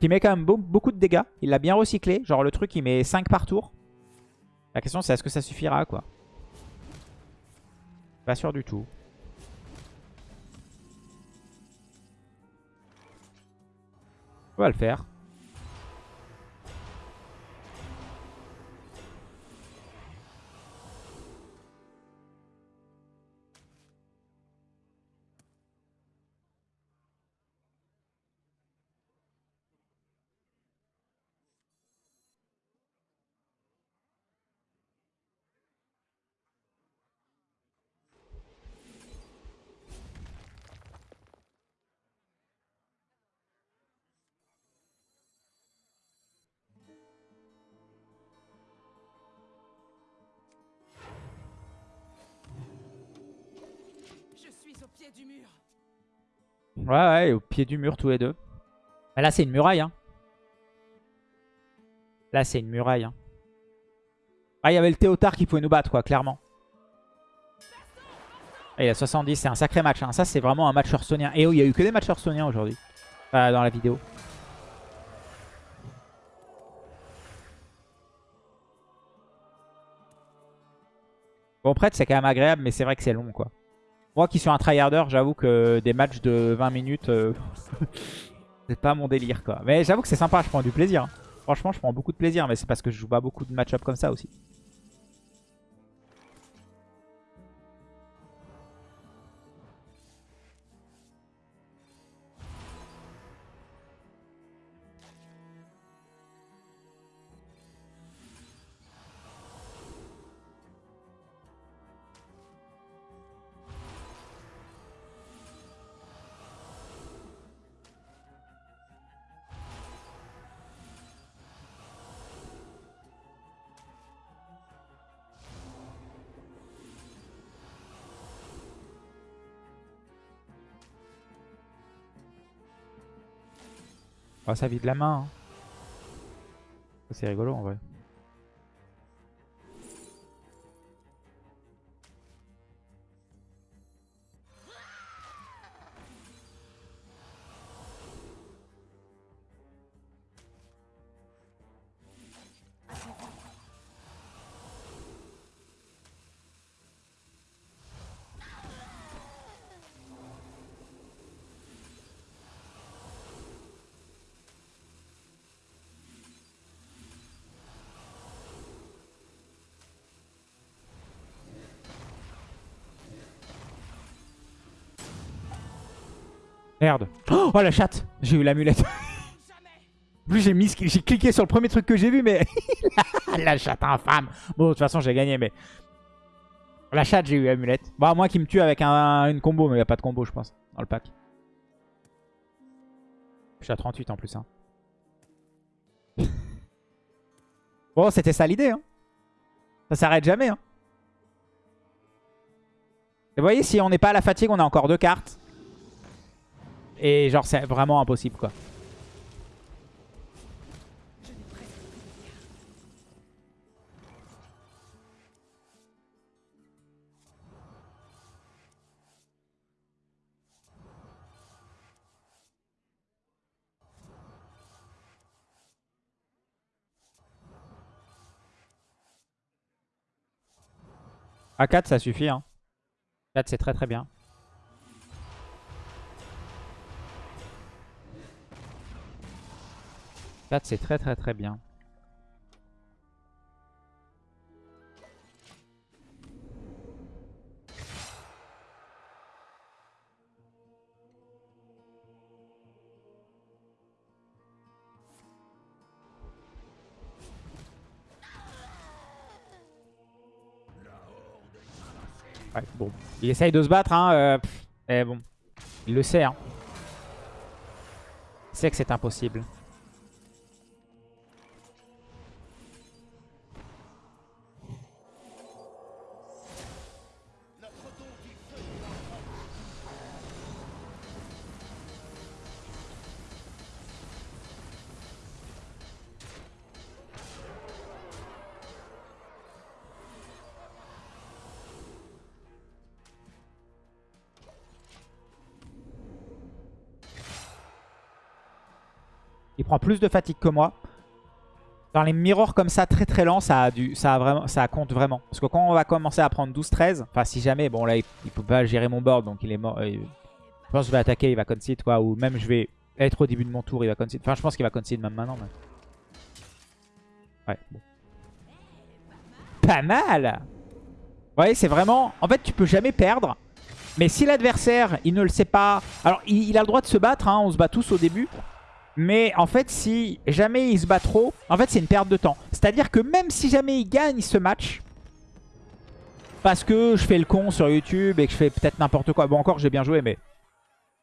Qui met quand même beau- beaucoup de dégâts. Il l'a bien recyclé. Genre, le truc, il met 5 par tour. La question, c'est est-ce que ça suffira, quoi. Pas sûr du tout. On va le faire. Ouais, ouais, au pied du mur tous les deux. Mais là, c'est une muraille. Hein. Là, c'est une muraille. Hein. Ah, il y avait le Théotard qui pouvait nous battre, quoi, clairement. Ah, il a 70, c'est un sacré match. Hein. Ça, c'est vraiment un match hearthstonien. Et oh, il y a eu que des matchs hearthstoniens aujourd'hui. Dans la vidéo. Bon, prêtre, c'est quand même agréable, mais c'est vrai que c'est long, quoi. Moi qui suis un tryharder, j'avoue que des matchs de 20 minutes, euh, c'est pas mon délire, quoi. Mais j'avoue que c'est sympa, je prends du plaisir. Franchement, je prends beaucoup de plaisir, mais c'est parce que je joue pas beaucoup de match-up comme ça aussi. Oh, ça vide la main. hein. C'est rigolo en vrai. Merde. Oh la chatte J'ai eu l'amulette. Plus j'ai mis, qui- j'ai cliqué sur le premier truc que j'ai vu, mais la chatte infâme. Bon, de toute façon j'ai gagné, mais la chatte j'ai eu l'amulette. Bon, à moins qu'il me tue avec un- une combo, mais il n'y a pas de combo, je pense, dans le pack. Je suis à 38 en plus. Hein. bon, c'était ça l'idée. Hein. Ça s'arrête jamais. Hein. Et vous voyez, si on n'est pas à la fatigue, on a encore deux cartes. Et genre, c'est vraiment impossible, quoi. A 4 ça suffit hein. 4 c'est très très bien. C'est très très très bien. Ouais, bon. Il essaye de se battre, hein. euh, pff, eh bon. Il le sait, hein. Il sait que c'est impossible. Prend plus de fatigue que moi. Dans les mirrors comme ça, très très lent, ça, a du, ça, a vraiment, ça compte vraiment. Parce que quand on va commencer à prendre 12-13, enfin si jamais, bon là il, il peut pas gérer mon board, donc il est mort. je pense que je vais attaquer, il va concede quoi. Ou même je vais être au début de mon tour, il va concede. Enfin je pense qu'il va concede même maintenant. Ouais, bon. Pas mal Vous voyez, c'est vraiment... En fait, tu peux jamais perdre. Mais si l'adversaire, il ne le sait pas... Alors, il, il a le droit de se battre, hein, on se bat tous au début. Mais en fait, si jamais il se bat trop, en fait, c'est une perte de temps. C'est-à-dire que même si jamais il gagne ce match, parce que je fais le con sur YouTube et que je fais peut-être n'importe quoi. Bon, encore, j'ai bien joué, mais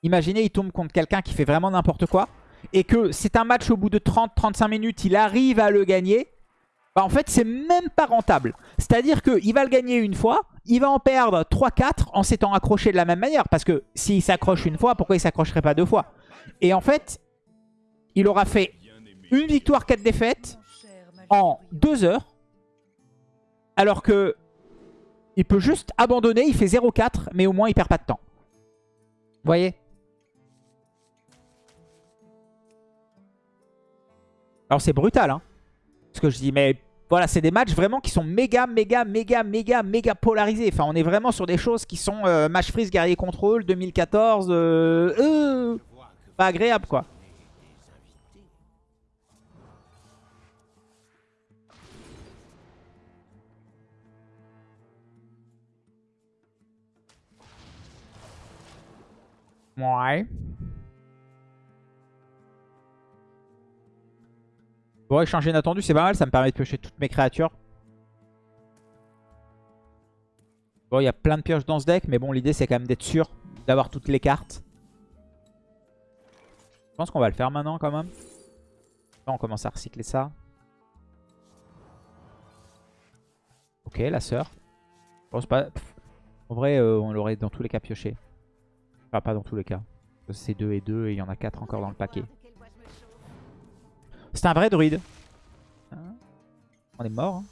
imaginez, il tombe contre quelqu'un qui fait vraiment n'importe quoi et que c'est un match au bout de 30-35 minutes, il arrive à le gagner. Bah, en fait, c'est même pas rentable. C'est-à-dire qu'il va le gagner une fois il va en perdre 3-4 en s'étant accroché de la même manière. Parce que s'il s'accroche une fois, pourquoi il s'accrocherait pas deux fois? Et en fait, il aura fait une victoire, 4 défaites en 2 heures. Alors que il peut juste abandonner, il fait 0-4, mais au moins il perd pas de temps. Vous voyez? Alors c'est brutal, hein, ce que je dis, mais voilà, c'est des matchs vraiment qui sont méga, méga, méga, méga, méga polarisés. Enfin, on est vraiment sur des choses qui sont euh, match freeze, guerrier contrôle, 2014, euh, euh, pas agréable quoi. Ouais. Bon, échanger inattendu, c'est pas mal. Ça me permet de piocher toutes mes créatures. Bon, il y a plein de pioches dans ce deck. Mais bon, l'idée, c'est quand même d'être sûr d'avoir toutes les cartes. Je pense qu'on va le faire maintenant, quand même. On commence à recycler ça. Ok, la sœur. Pense pas... En vrai, euh, on l'aurait dans tous les cas pioché. Enfin, pas dans tous les cas. C'est 2 et 2 et il y en a 4 encore dans le paquet. C'est un vrai druide. Hein on est mort. Hein.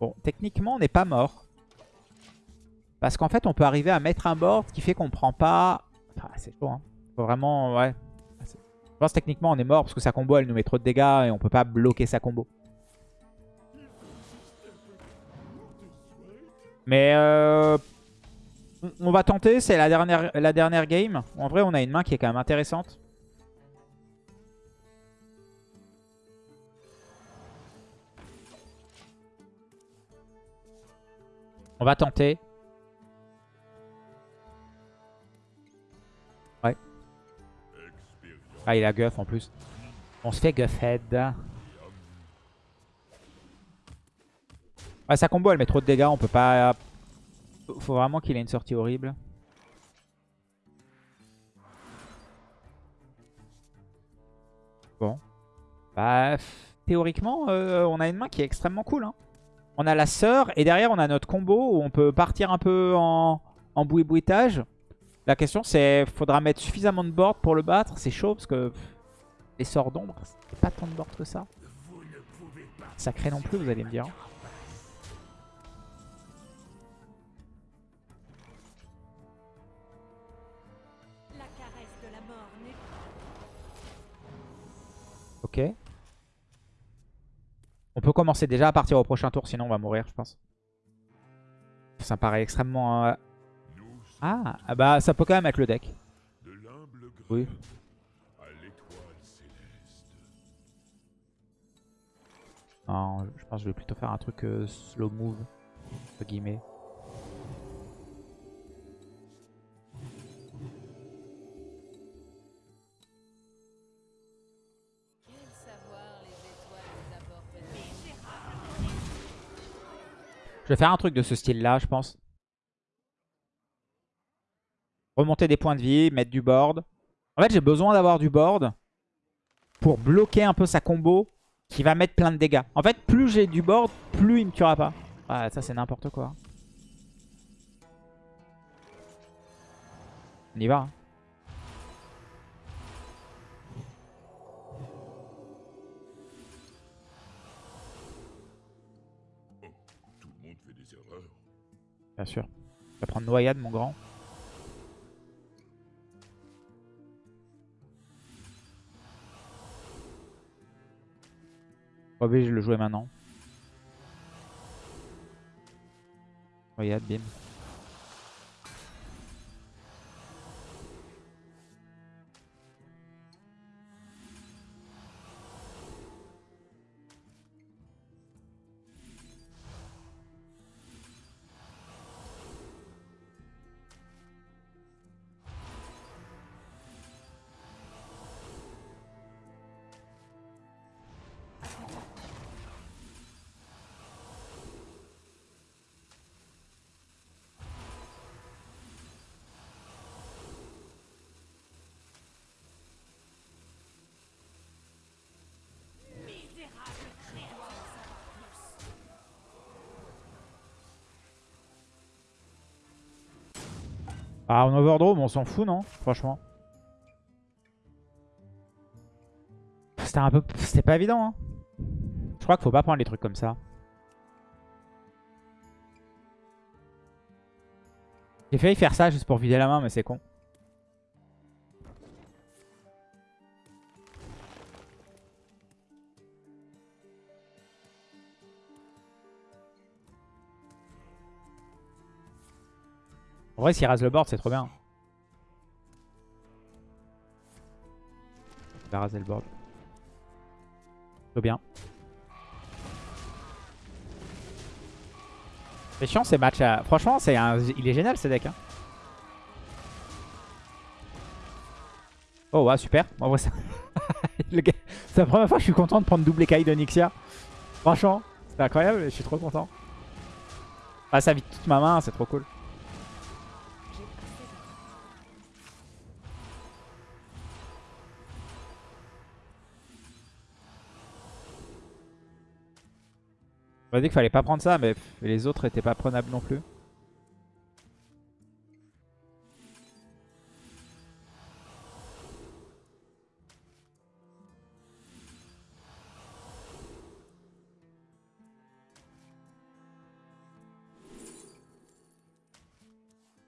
Bon, techniquement, on n'est pas mort. Parce qu'en fait, on peut arriver à mettre un board qui fait qu'on prend pas... Enfin, c'est chaud, hein. Faut vraiment... Ouais. Je pense techniquement, on est mort parce que sa combo, elle nous met trop de dégâts et on peut pas bloquer sa combo. Mais euh, on va tenter, c'est la dernière, la dernière game. En vrai, on a une main qui est quand même intéressante. On va tenter. Ouais. Ah, il a guff en plus. On se fait guffhead. Ouais, sa combo, elle met trop de dégâts. On peut pas... Faut vraiment qu'il ait une sortie horrible. Bon. Bah, théoriquement, euh, on a une main qui est extrêmement cool. Hein. On a la sœur et derrière, on a notre combo où on peut partir un peu en, en boui-bouitage. La question, c'est faudra mettre suffisamment de board pour le battre? C'est chaud parce que les sorts d'ombre, c'est pas tant de board que ça. Sacré non plus, vous allez me dire. On peut commencer déjà à partir au prochain tour, sinon on va mourir, je pense. Ça me paraît extrêmement... Euh, ah, ah, bah ça peut quand même être le deck. Oui. Non, je pense que je vais plutôt faire un truc euh, slow move, entre guillemets. Je vais faire un truc de ce style-là, je pense. Remonter des points de vie, mettre du board. En fait, j'ai besoin d'avoir du board pour bloquer un peu sa combo qui va mettre plein de dégâts. En fait, plus j'ai du board, plus il me tuera pas. Ah, ça, c'est n'importe quoi. On y va. Hein. Bien sûr. Tu vas prendre noyade, mon grand. Obligé de le jouer maintenant. Noyade, bim. Ah, en overdrome, on s'en fout, non Franchement. C'était un peu... C'était pas évident, hein. Je crois qu'il faut pas prendre les trucs comme ça. J'ai failli faire ça juste pour vider la main, mais c'est con. En vrai, s'il rase le board, c'est trop bien. Il va raser le board. Trop bien. C'est chiant ces matchs. à- Franchement, c'est un... il est génial ce deck. hein. Oh ouais, super. Vrai, ça- gars- C'est la première fois que je suis content de prendre double écaille de Nixia. Franchement, c'est incroyable. Je suis trop content. Ah, ça vide toute ma main, c'est trop cool. M'a dit qu'il fallait pas prendre ça, mais les autres étaient pas prenables non plus.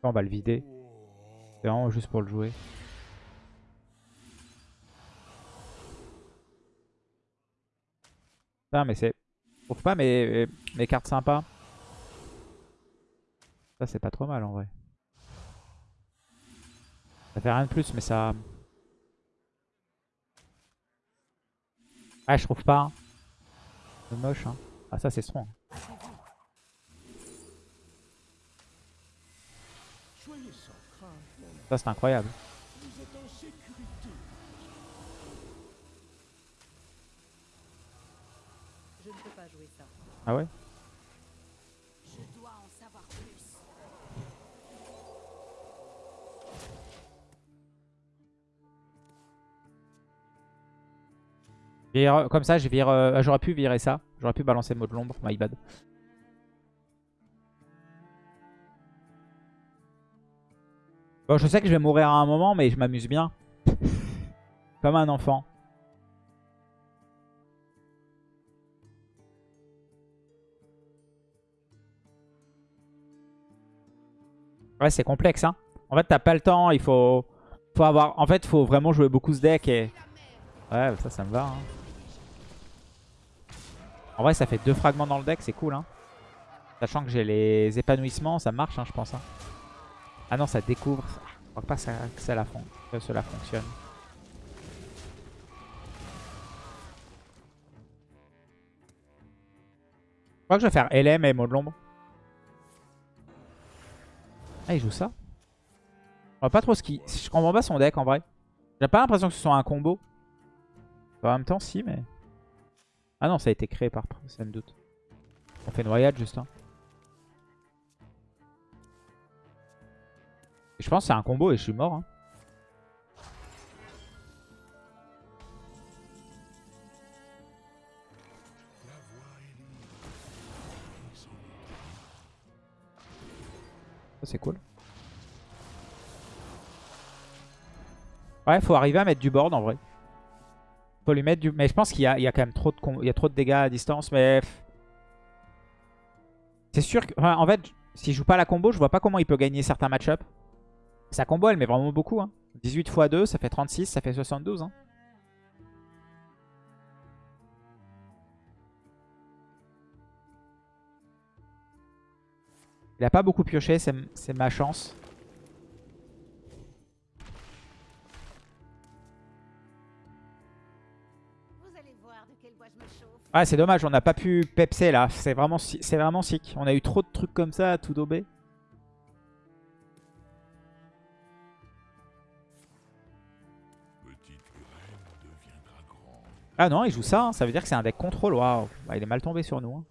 On va le vider. C'est vraiment juste pour le jouer. Non mais c'est... Je trouve pas mes, mes cartes sympas. Ça c'est pas trop mal en vrai. Ça fait rien de plus mais ça... Ah je trouve pas. hein. C'est moche hein. Ah ça c'est strong. Ça c'est incroyable. Vous êtes en sécurité. Je ne peux pas jouer ça. Ah ouais? Je dois en savoir plus. Comme ça euh, J'aurais pu virer ça. J'aurais pu balancer le mot de l'ombre. My bad. Bon je sais que je vais mourir à un moment mais je m'amuse bien. Comme un enfant. Ouais, c'est complexe, hein. En fait, t'as pas le temps, il faut... faut avoir... En fait, faut vraiment jouer beaucoup ce deck et... Ouais, ça, ça me va, hein. En vrai, ça fait deux fragments dans le deck, c'est cool, hein. Sachant que j'ai les épanouissements, ça marche, hein, je pense, hein. Ah non, ça découvre... Je crois pas que ça, la que cela fonctionne. Je crois que je vais faire LM et mot de l'ombre. Ah, il joue ça Je vois pas trop ce qui... Je comprends pas son deck en vrai. J'ai pas l'impression que ce soit un combo. En même temps, si, mais... Ah non, ça a été créé par c'est un doute. On fait noyade juste. hein. Je pense que c'est un combo et je suis mort. hein. C'est cool. Ouais, faut arriver à mettre du board en vrai. Faut lui mettre du... Mais je pense qu'il y y a quand même trop de, il y a trop de dégâts à distance, mais... C'est sûr que... enfin, en fait, s'il joue pas la combo, je vois pas comment il peut gagner certains match-up. Sa combo, elle met vraiment beaucoup. Hein. 18 x 2, ça fait 36, ça fait 72. Hein. Il a pas beaucoup pioché, c'est ma chance. Vous allez voir de quel bois je me chauffe. Ouais, c'est dommage, on n'a pas pu pepser là. C'est vraiment, vraiment sick. On a eu trop de trucs comme ça à tout dober. Ah non, il joue ça. hein. Ça veut dire que c'est un deck contrôle. Waouh. Bah, il est mal tombé sur nous. hein.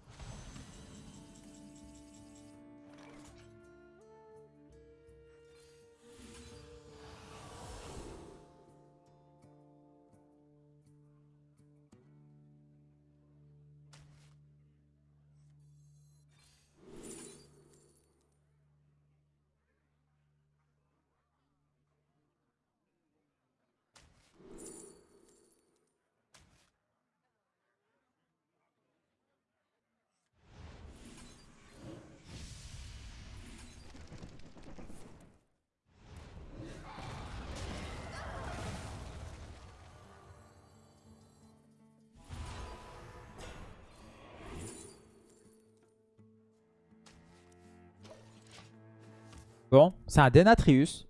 Bon, c'est un Denatrius.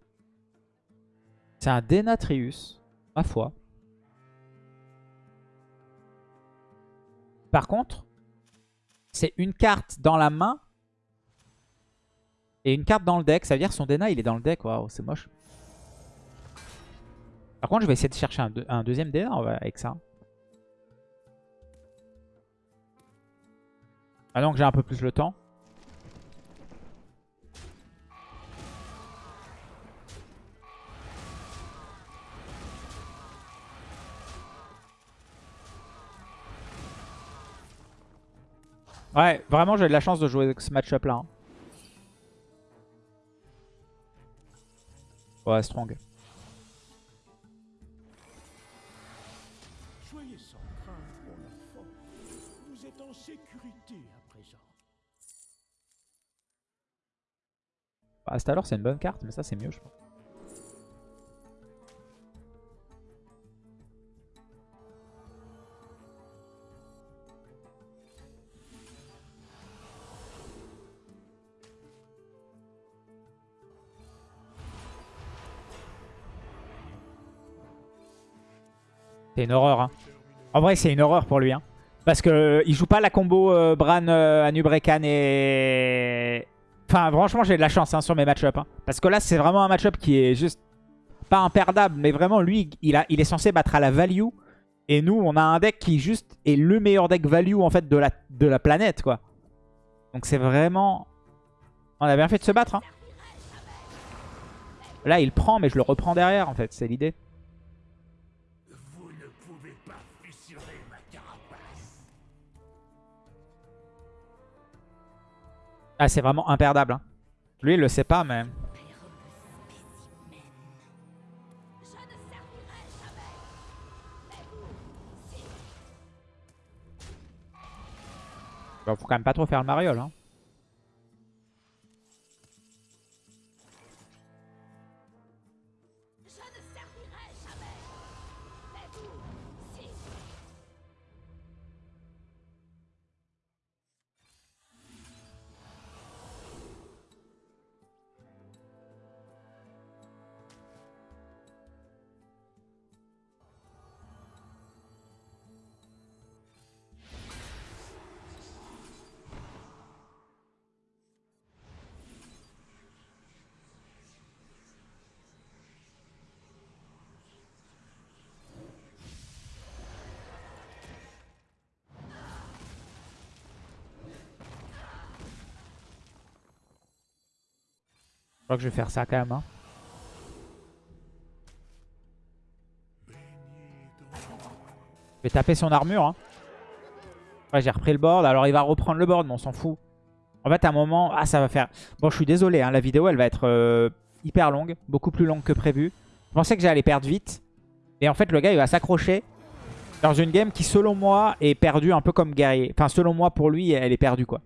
C'est un Denatrius, ma foi. Par contre, c'est une carte dans la main et une carte dans le deck. Ça veut dire que son Dena, il est dans le deck. Waouh, c'est moche. Par contre, je vais essayer de chercher un, deux- un deuxième Dena avec ça. Maintenant que j'ai un peu plus le temps. Ouais, vraiment, j'ai de la chance de jouer avec ce match-up là. hein. Ouais, strong. Soyez sans crainte, mon enfant. Vous êtes en sécurité à présent. Bah, c'est une bonne carte, mais ça, c'est mieux, je pense. C'est une horreur. Hein. En vrai, c'est une horreur pour lui. Hein. Parce que euh, joue pas la combo euh, Bran, euh, Anubrekan et... Enfin, franchement, j'ai de la chance hein, sur mes match-up. hein. Parce que là, c'est vraiment un match-up qui est juste pas imperdable. Mais vraiment, lui, il, a, il est censé battre à la value. Et nous, on a un deck qui juste est le meilleur deck value en fait de la, planète. Donc c'est vraiment... On a bien fait de se battre. Là, il prend, mais je le reprends derrière en fait. C'est l'idée. Ah, c'est vraiment imperdable. hein. Lui, il le sait pas, mais... Bon, faut quand même pas trop faire le mariole. Hein. Crois que je vais faire ça quand même. hein. Je vais taper son armure. Hein. Ouais, j'ai repris le board. Alors, il va reprendre le board, mais on s'en fout. En fait, à un moment... Ah, ça va faire... Bon, je suis désolé. hein, La vidéo, elle va être euh, hyper longue. Beaucoup plus longue que prévu. Je pensais que j'allais perdre vite. Et en fait, le gars, il va s'accrocher dans une game qui, selon moi, est perdue un peu comme guerrier. Enfin, selon moi, pour lui, elle est perdue, quoi.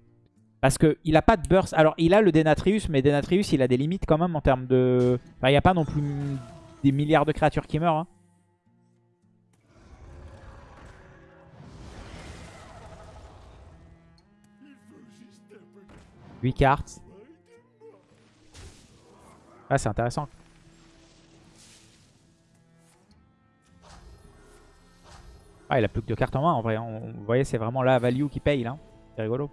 Parce qu'il a pas de burst. Alors, il a le Denatrius, mais Denatrius, il a des limites quand même en termes de... Enfin, il n'y a pas non plus des milliards de créatures qui meurent. hein. Huit cartes. Ah, c'est intéressant. Ah, il a plus que deux cartes en main en vrai. hein. On- Vous voyez, c'est vraiment la value qui paye là. C'est rigolo.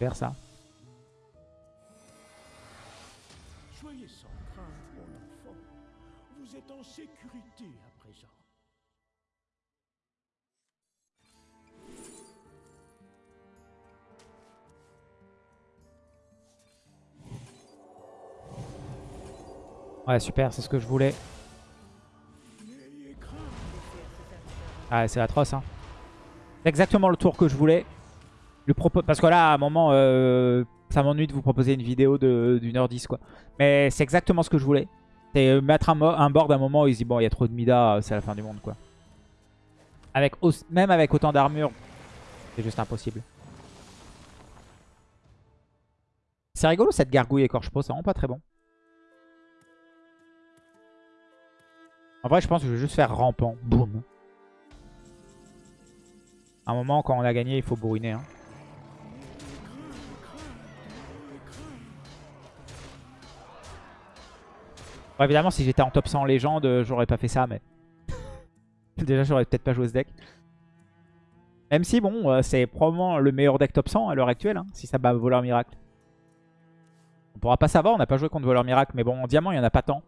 Faire ça. Soyez sans crainte, mon enfant. Vous êtes en sécurité à présent. Ouais, super, c'est ce que je voulais. Ah, c'est atroce, hein. C'est exactement le tour que je voulais. Parce que là, à un moment, euh, ça m'ennuie de vous proposer une vidéo d'une heure 10, quoi. Mais c'est exactement ce que je voulais. C'est mettre un, board à un moment où il se dit, bon, il y a trop de Mida, c'est la fin du monde, quoi. Avec, même avec autant d'armure, c'est juste impossible. C'est rigolo cette gargouille écorche peau, c'est vraiment pas très bon. En vrai, je pense que je vais juste faire rampant. Boum. À un moment, quand on a gagné, il faut bourriner. Hein. Bon, évidemment, si j'étais en top 100 légende, euh, j'aurais pas fait ça, mais... Déjà, j'aurais peut-être pas joué ce deck. Même si, bon, euh, c'est probablement le meilleur deck top 100 à l'heure actuelle, hein, si ça bat Voleur Miracle. On pourra pas savoir, on n'a pas joué contre Voleur Miracle, mais bon, en diamant, il y en a pas tant.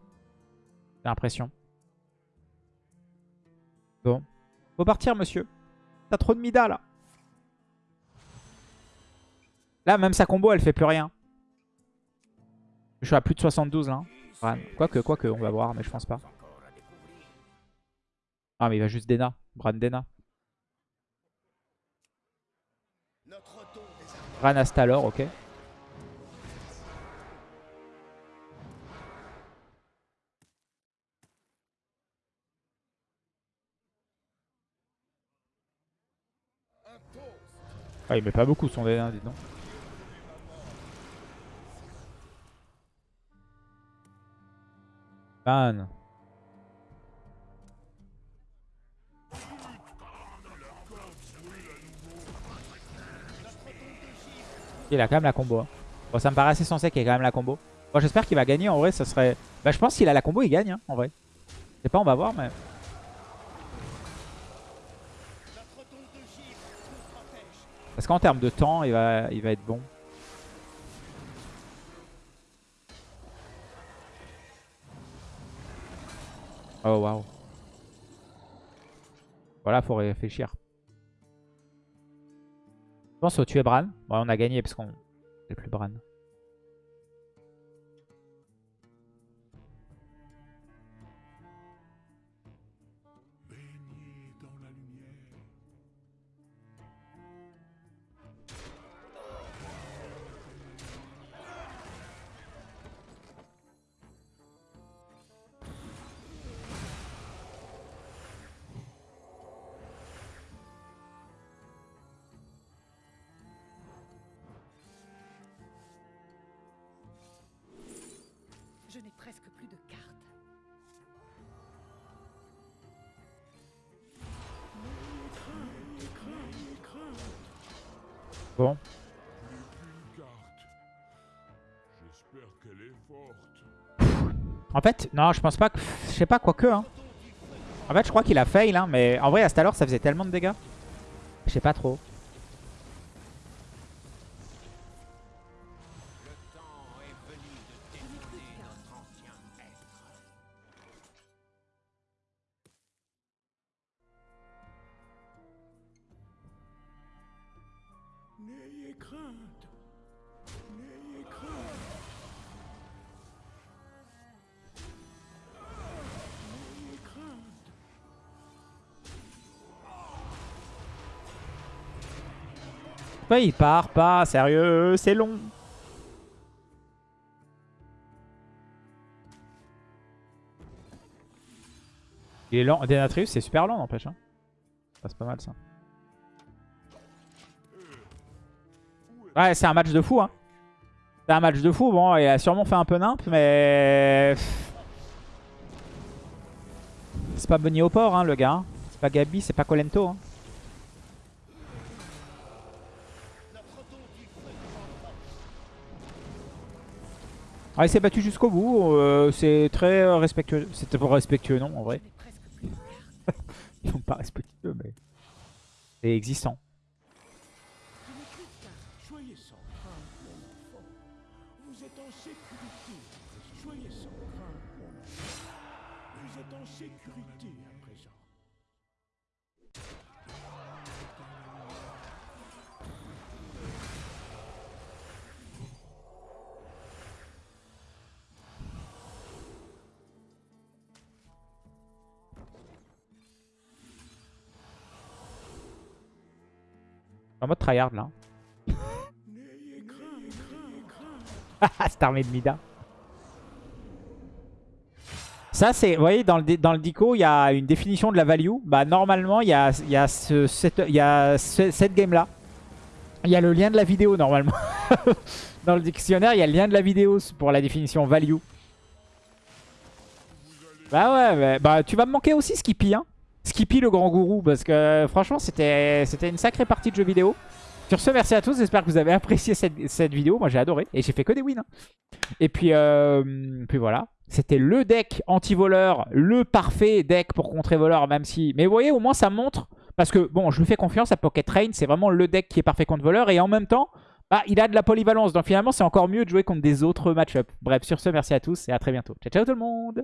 J'ai l'impression. Bon. Faut partir, monsieur. T'as trop de Mida, là. Là, même sa combo, elle fait plus rien. Je suis à plus de 72, là. Quoique, quoique, on va voir, mais je pense pas. Ah, mais il va juste Dena. Bran Dena. Bran Astalor, ok. Ah, il met pas beaucoup son Dena, dis donc. Ban. Il a quand même la combo. Bon, ça me paraît assez sensé qu'il ait quand même la combo. Bon, j'espère qu'il va gagner. En vrai, ça serait... Bah, je pense qu'il a la combo, il gagne, hein, en vrai. Je sais pas, on va voir, mais... Parce qu'en termes de temps, il va, il va être bon. Oh, waouh. Voilà, faut réfléchir. Je pense au tuer Bran. Bon, on a gagné parce qu'on n'est plus Bran. Fait, non, je pense pas que... Je sais pas, quoique, hein. En fait, je crois qu'il a fail, hein. Mais en vrai, à cette heure, ça faisait tellement de dégâts. Je sais pas trop. Il part pas Sérieux, c'est long. Il est lent. Denatrius, c'est super lent, n'empêche. Hein. C'est pas mal, ça. Ouais, c'est un match de fou. Hein. C'est un match de fou. Bon, il a sûrement fait un peu nimp, mais... C'est pas Bunny au port, hein, le gars. hein. C'est pas Gabi, c'est pas Colento. Hein. Ah, il s'est battu jusqu'au bout. euh, c'est très euh, respectueux. C'était pas respectueux, non, en vrai. Ils sont pas respectueux, mais c'est existant. En mode tryhard là. Cette armée de Mida. Ça, c'est, vous voyez, dans le, dans le dico, il y a une définition de la value. Bah, normalement, il y a, y ce, cette, y a ce- cette game-là. Il y a le lien de la vidéo, normalement. dans le dictionnaire, il y a le lien de la vidéo pour la définition value. Bah ouais, mais- bah, tu vas me manquer aussi, Skippy. Hein. Skippy, le grand gourou, parce que franchement, c'était une sacrée partie de jeu vidéo. Sur ce, merci à tous. J'espère que vous avez apprécié cette, cette vidéo. Moi, j'ai adoré. Et j'ai fait que des wins. hein. Et puis, euh, puis voilà. C'était le deck anti-voleur, le parfait deck pour contrer voleur, même si... Mais vous voyez, au moins, ça montre... Parce que, bon, je lui fais confiance à Pocket Train. C'est vraiment le deck qui est parfait contre voleur. Et en même temps, bah, il a de la polyvalence. Donc finalement, c'est encore mieux de jouer contre des autres match-up. Bref, sur ce, merci à tous et à très bientôt. Ciao, ciao tout le monde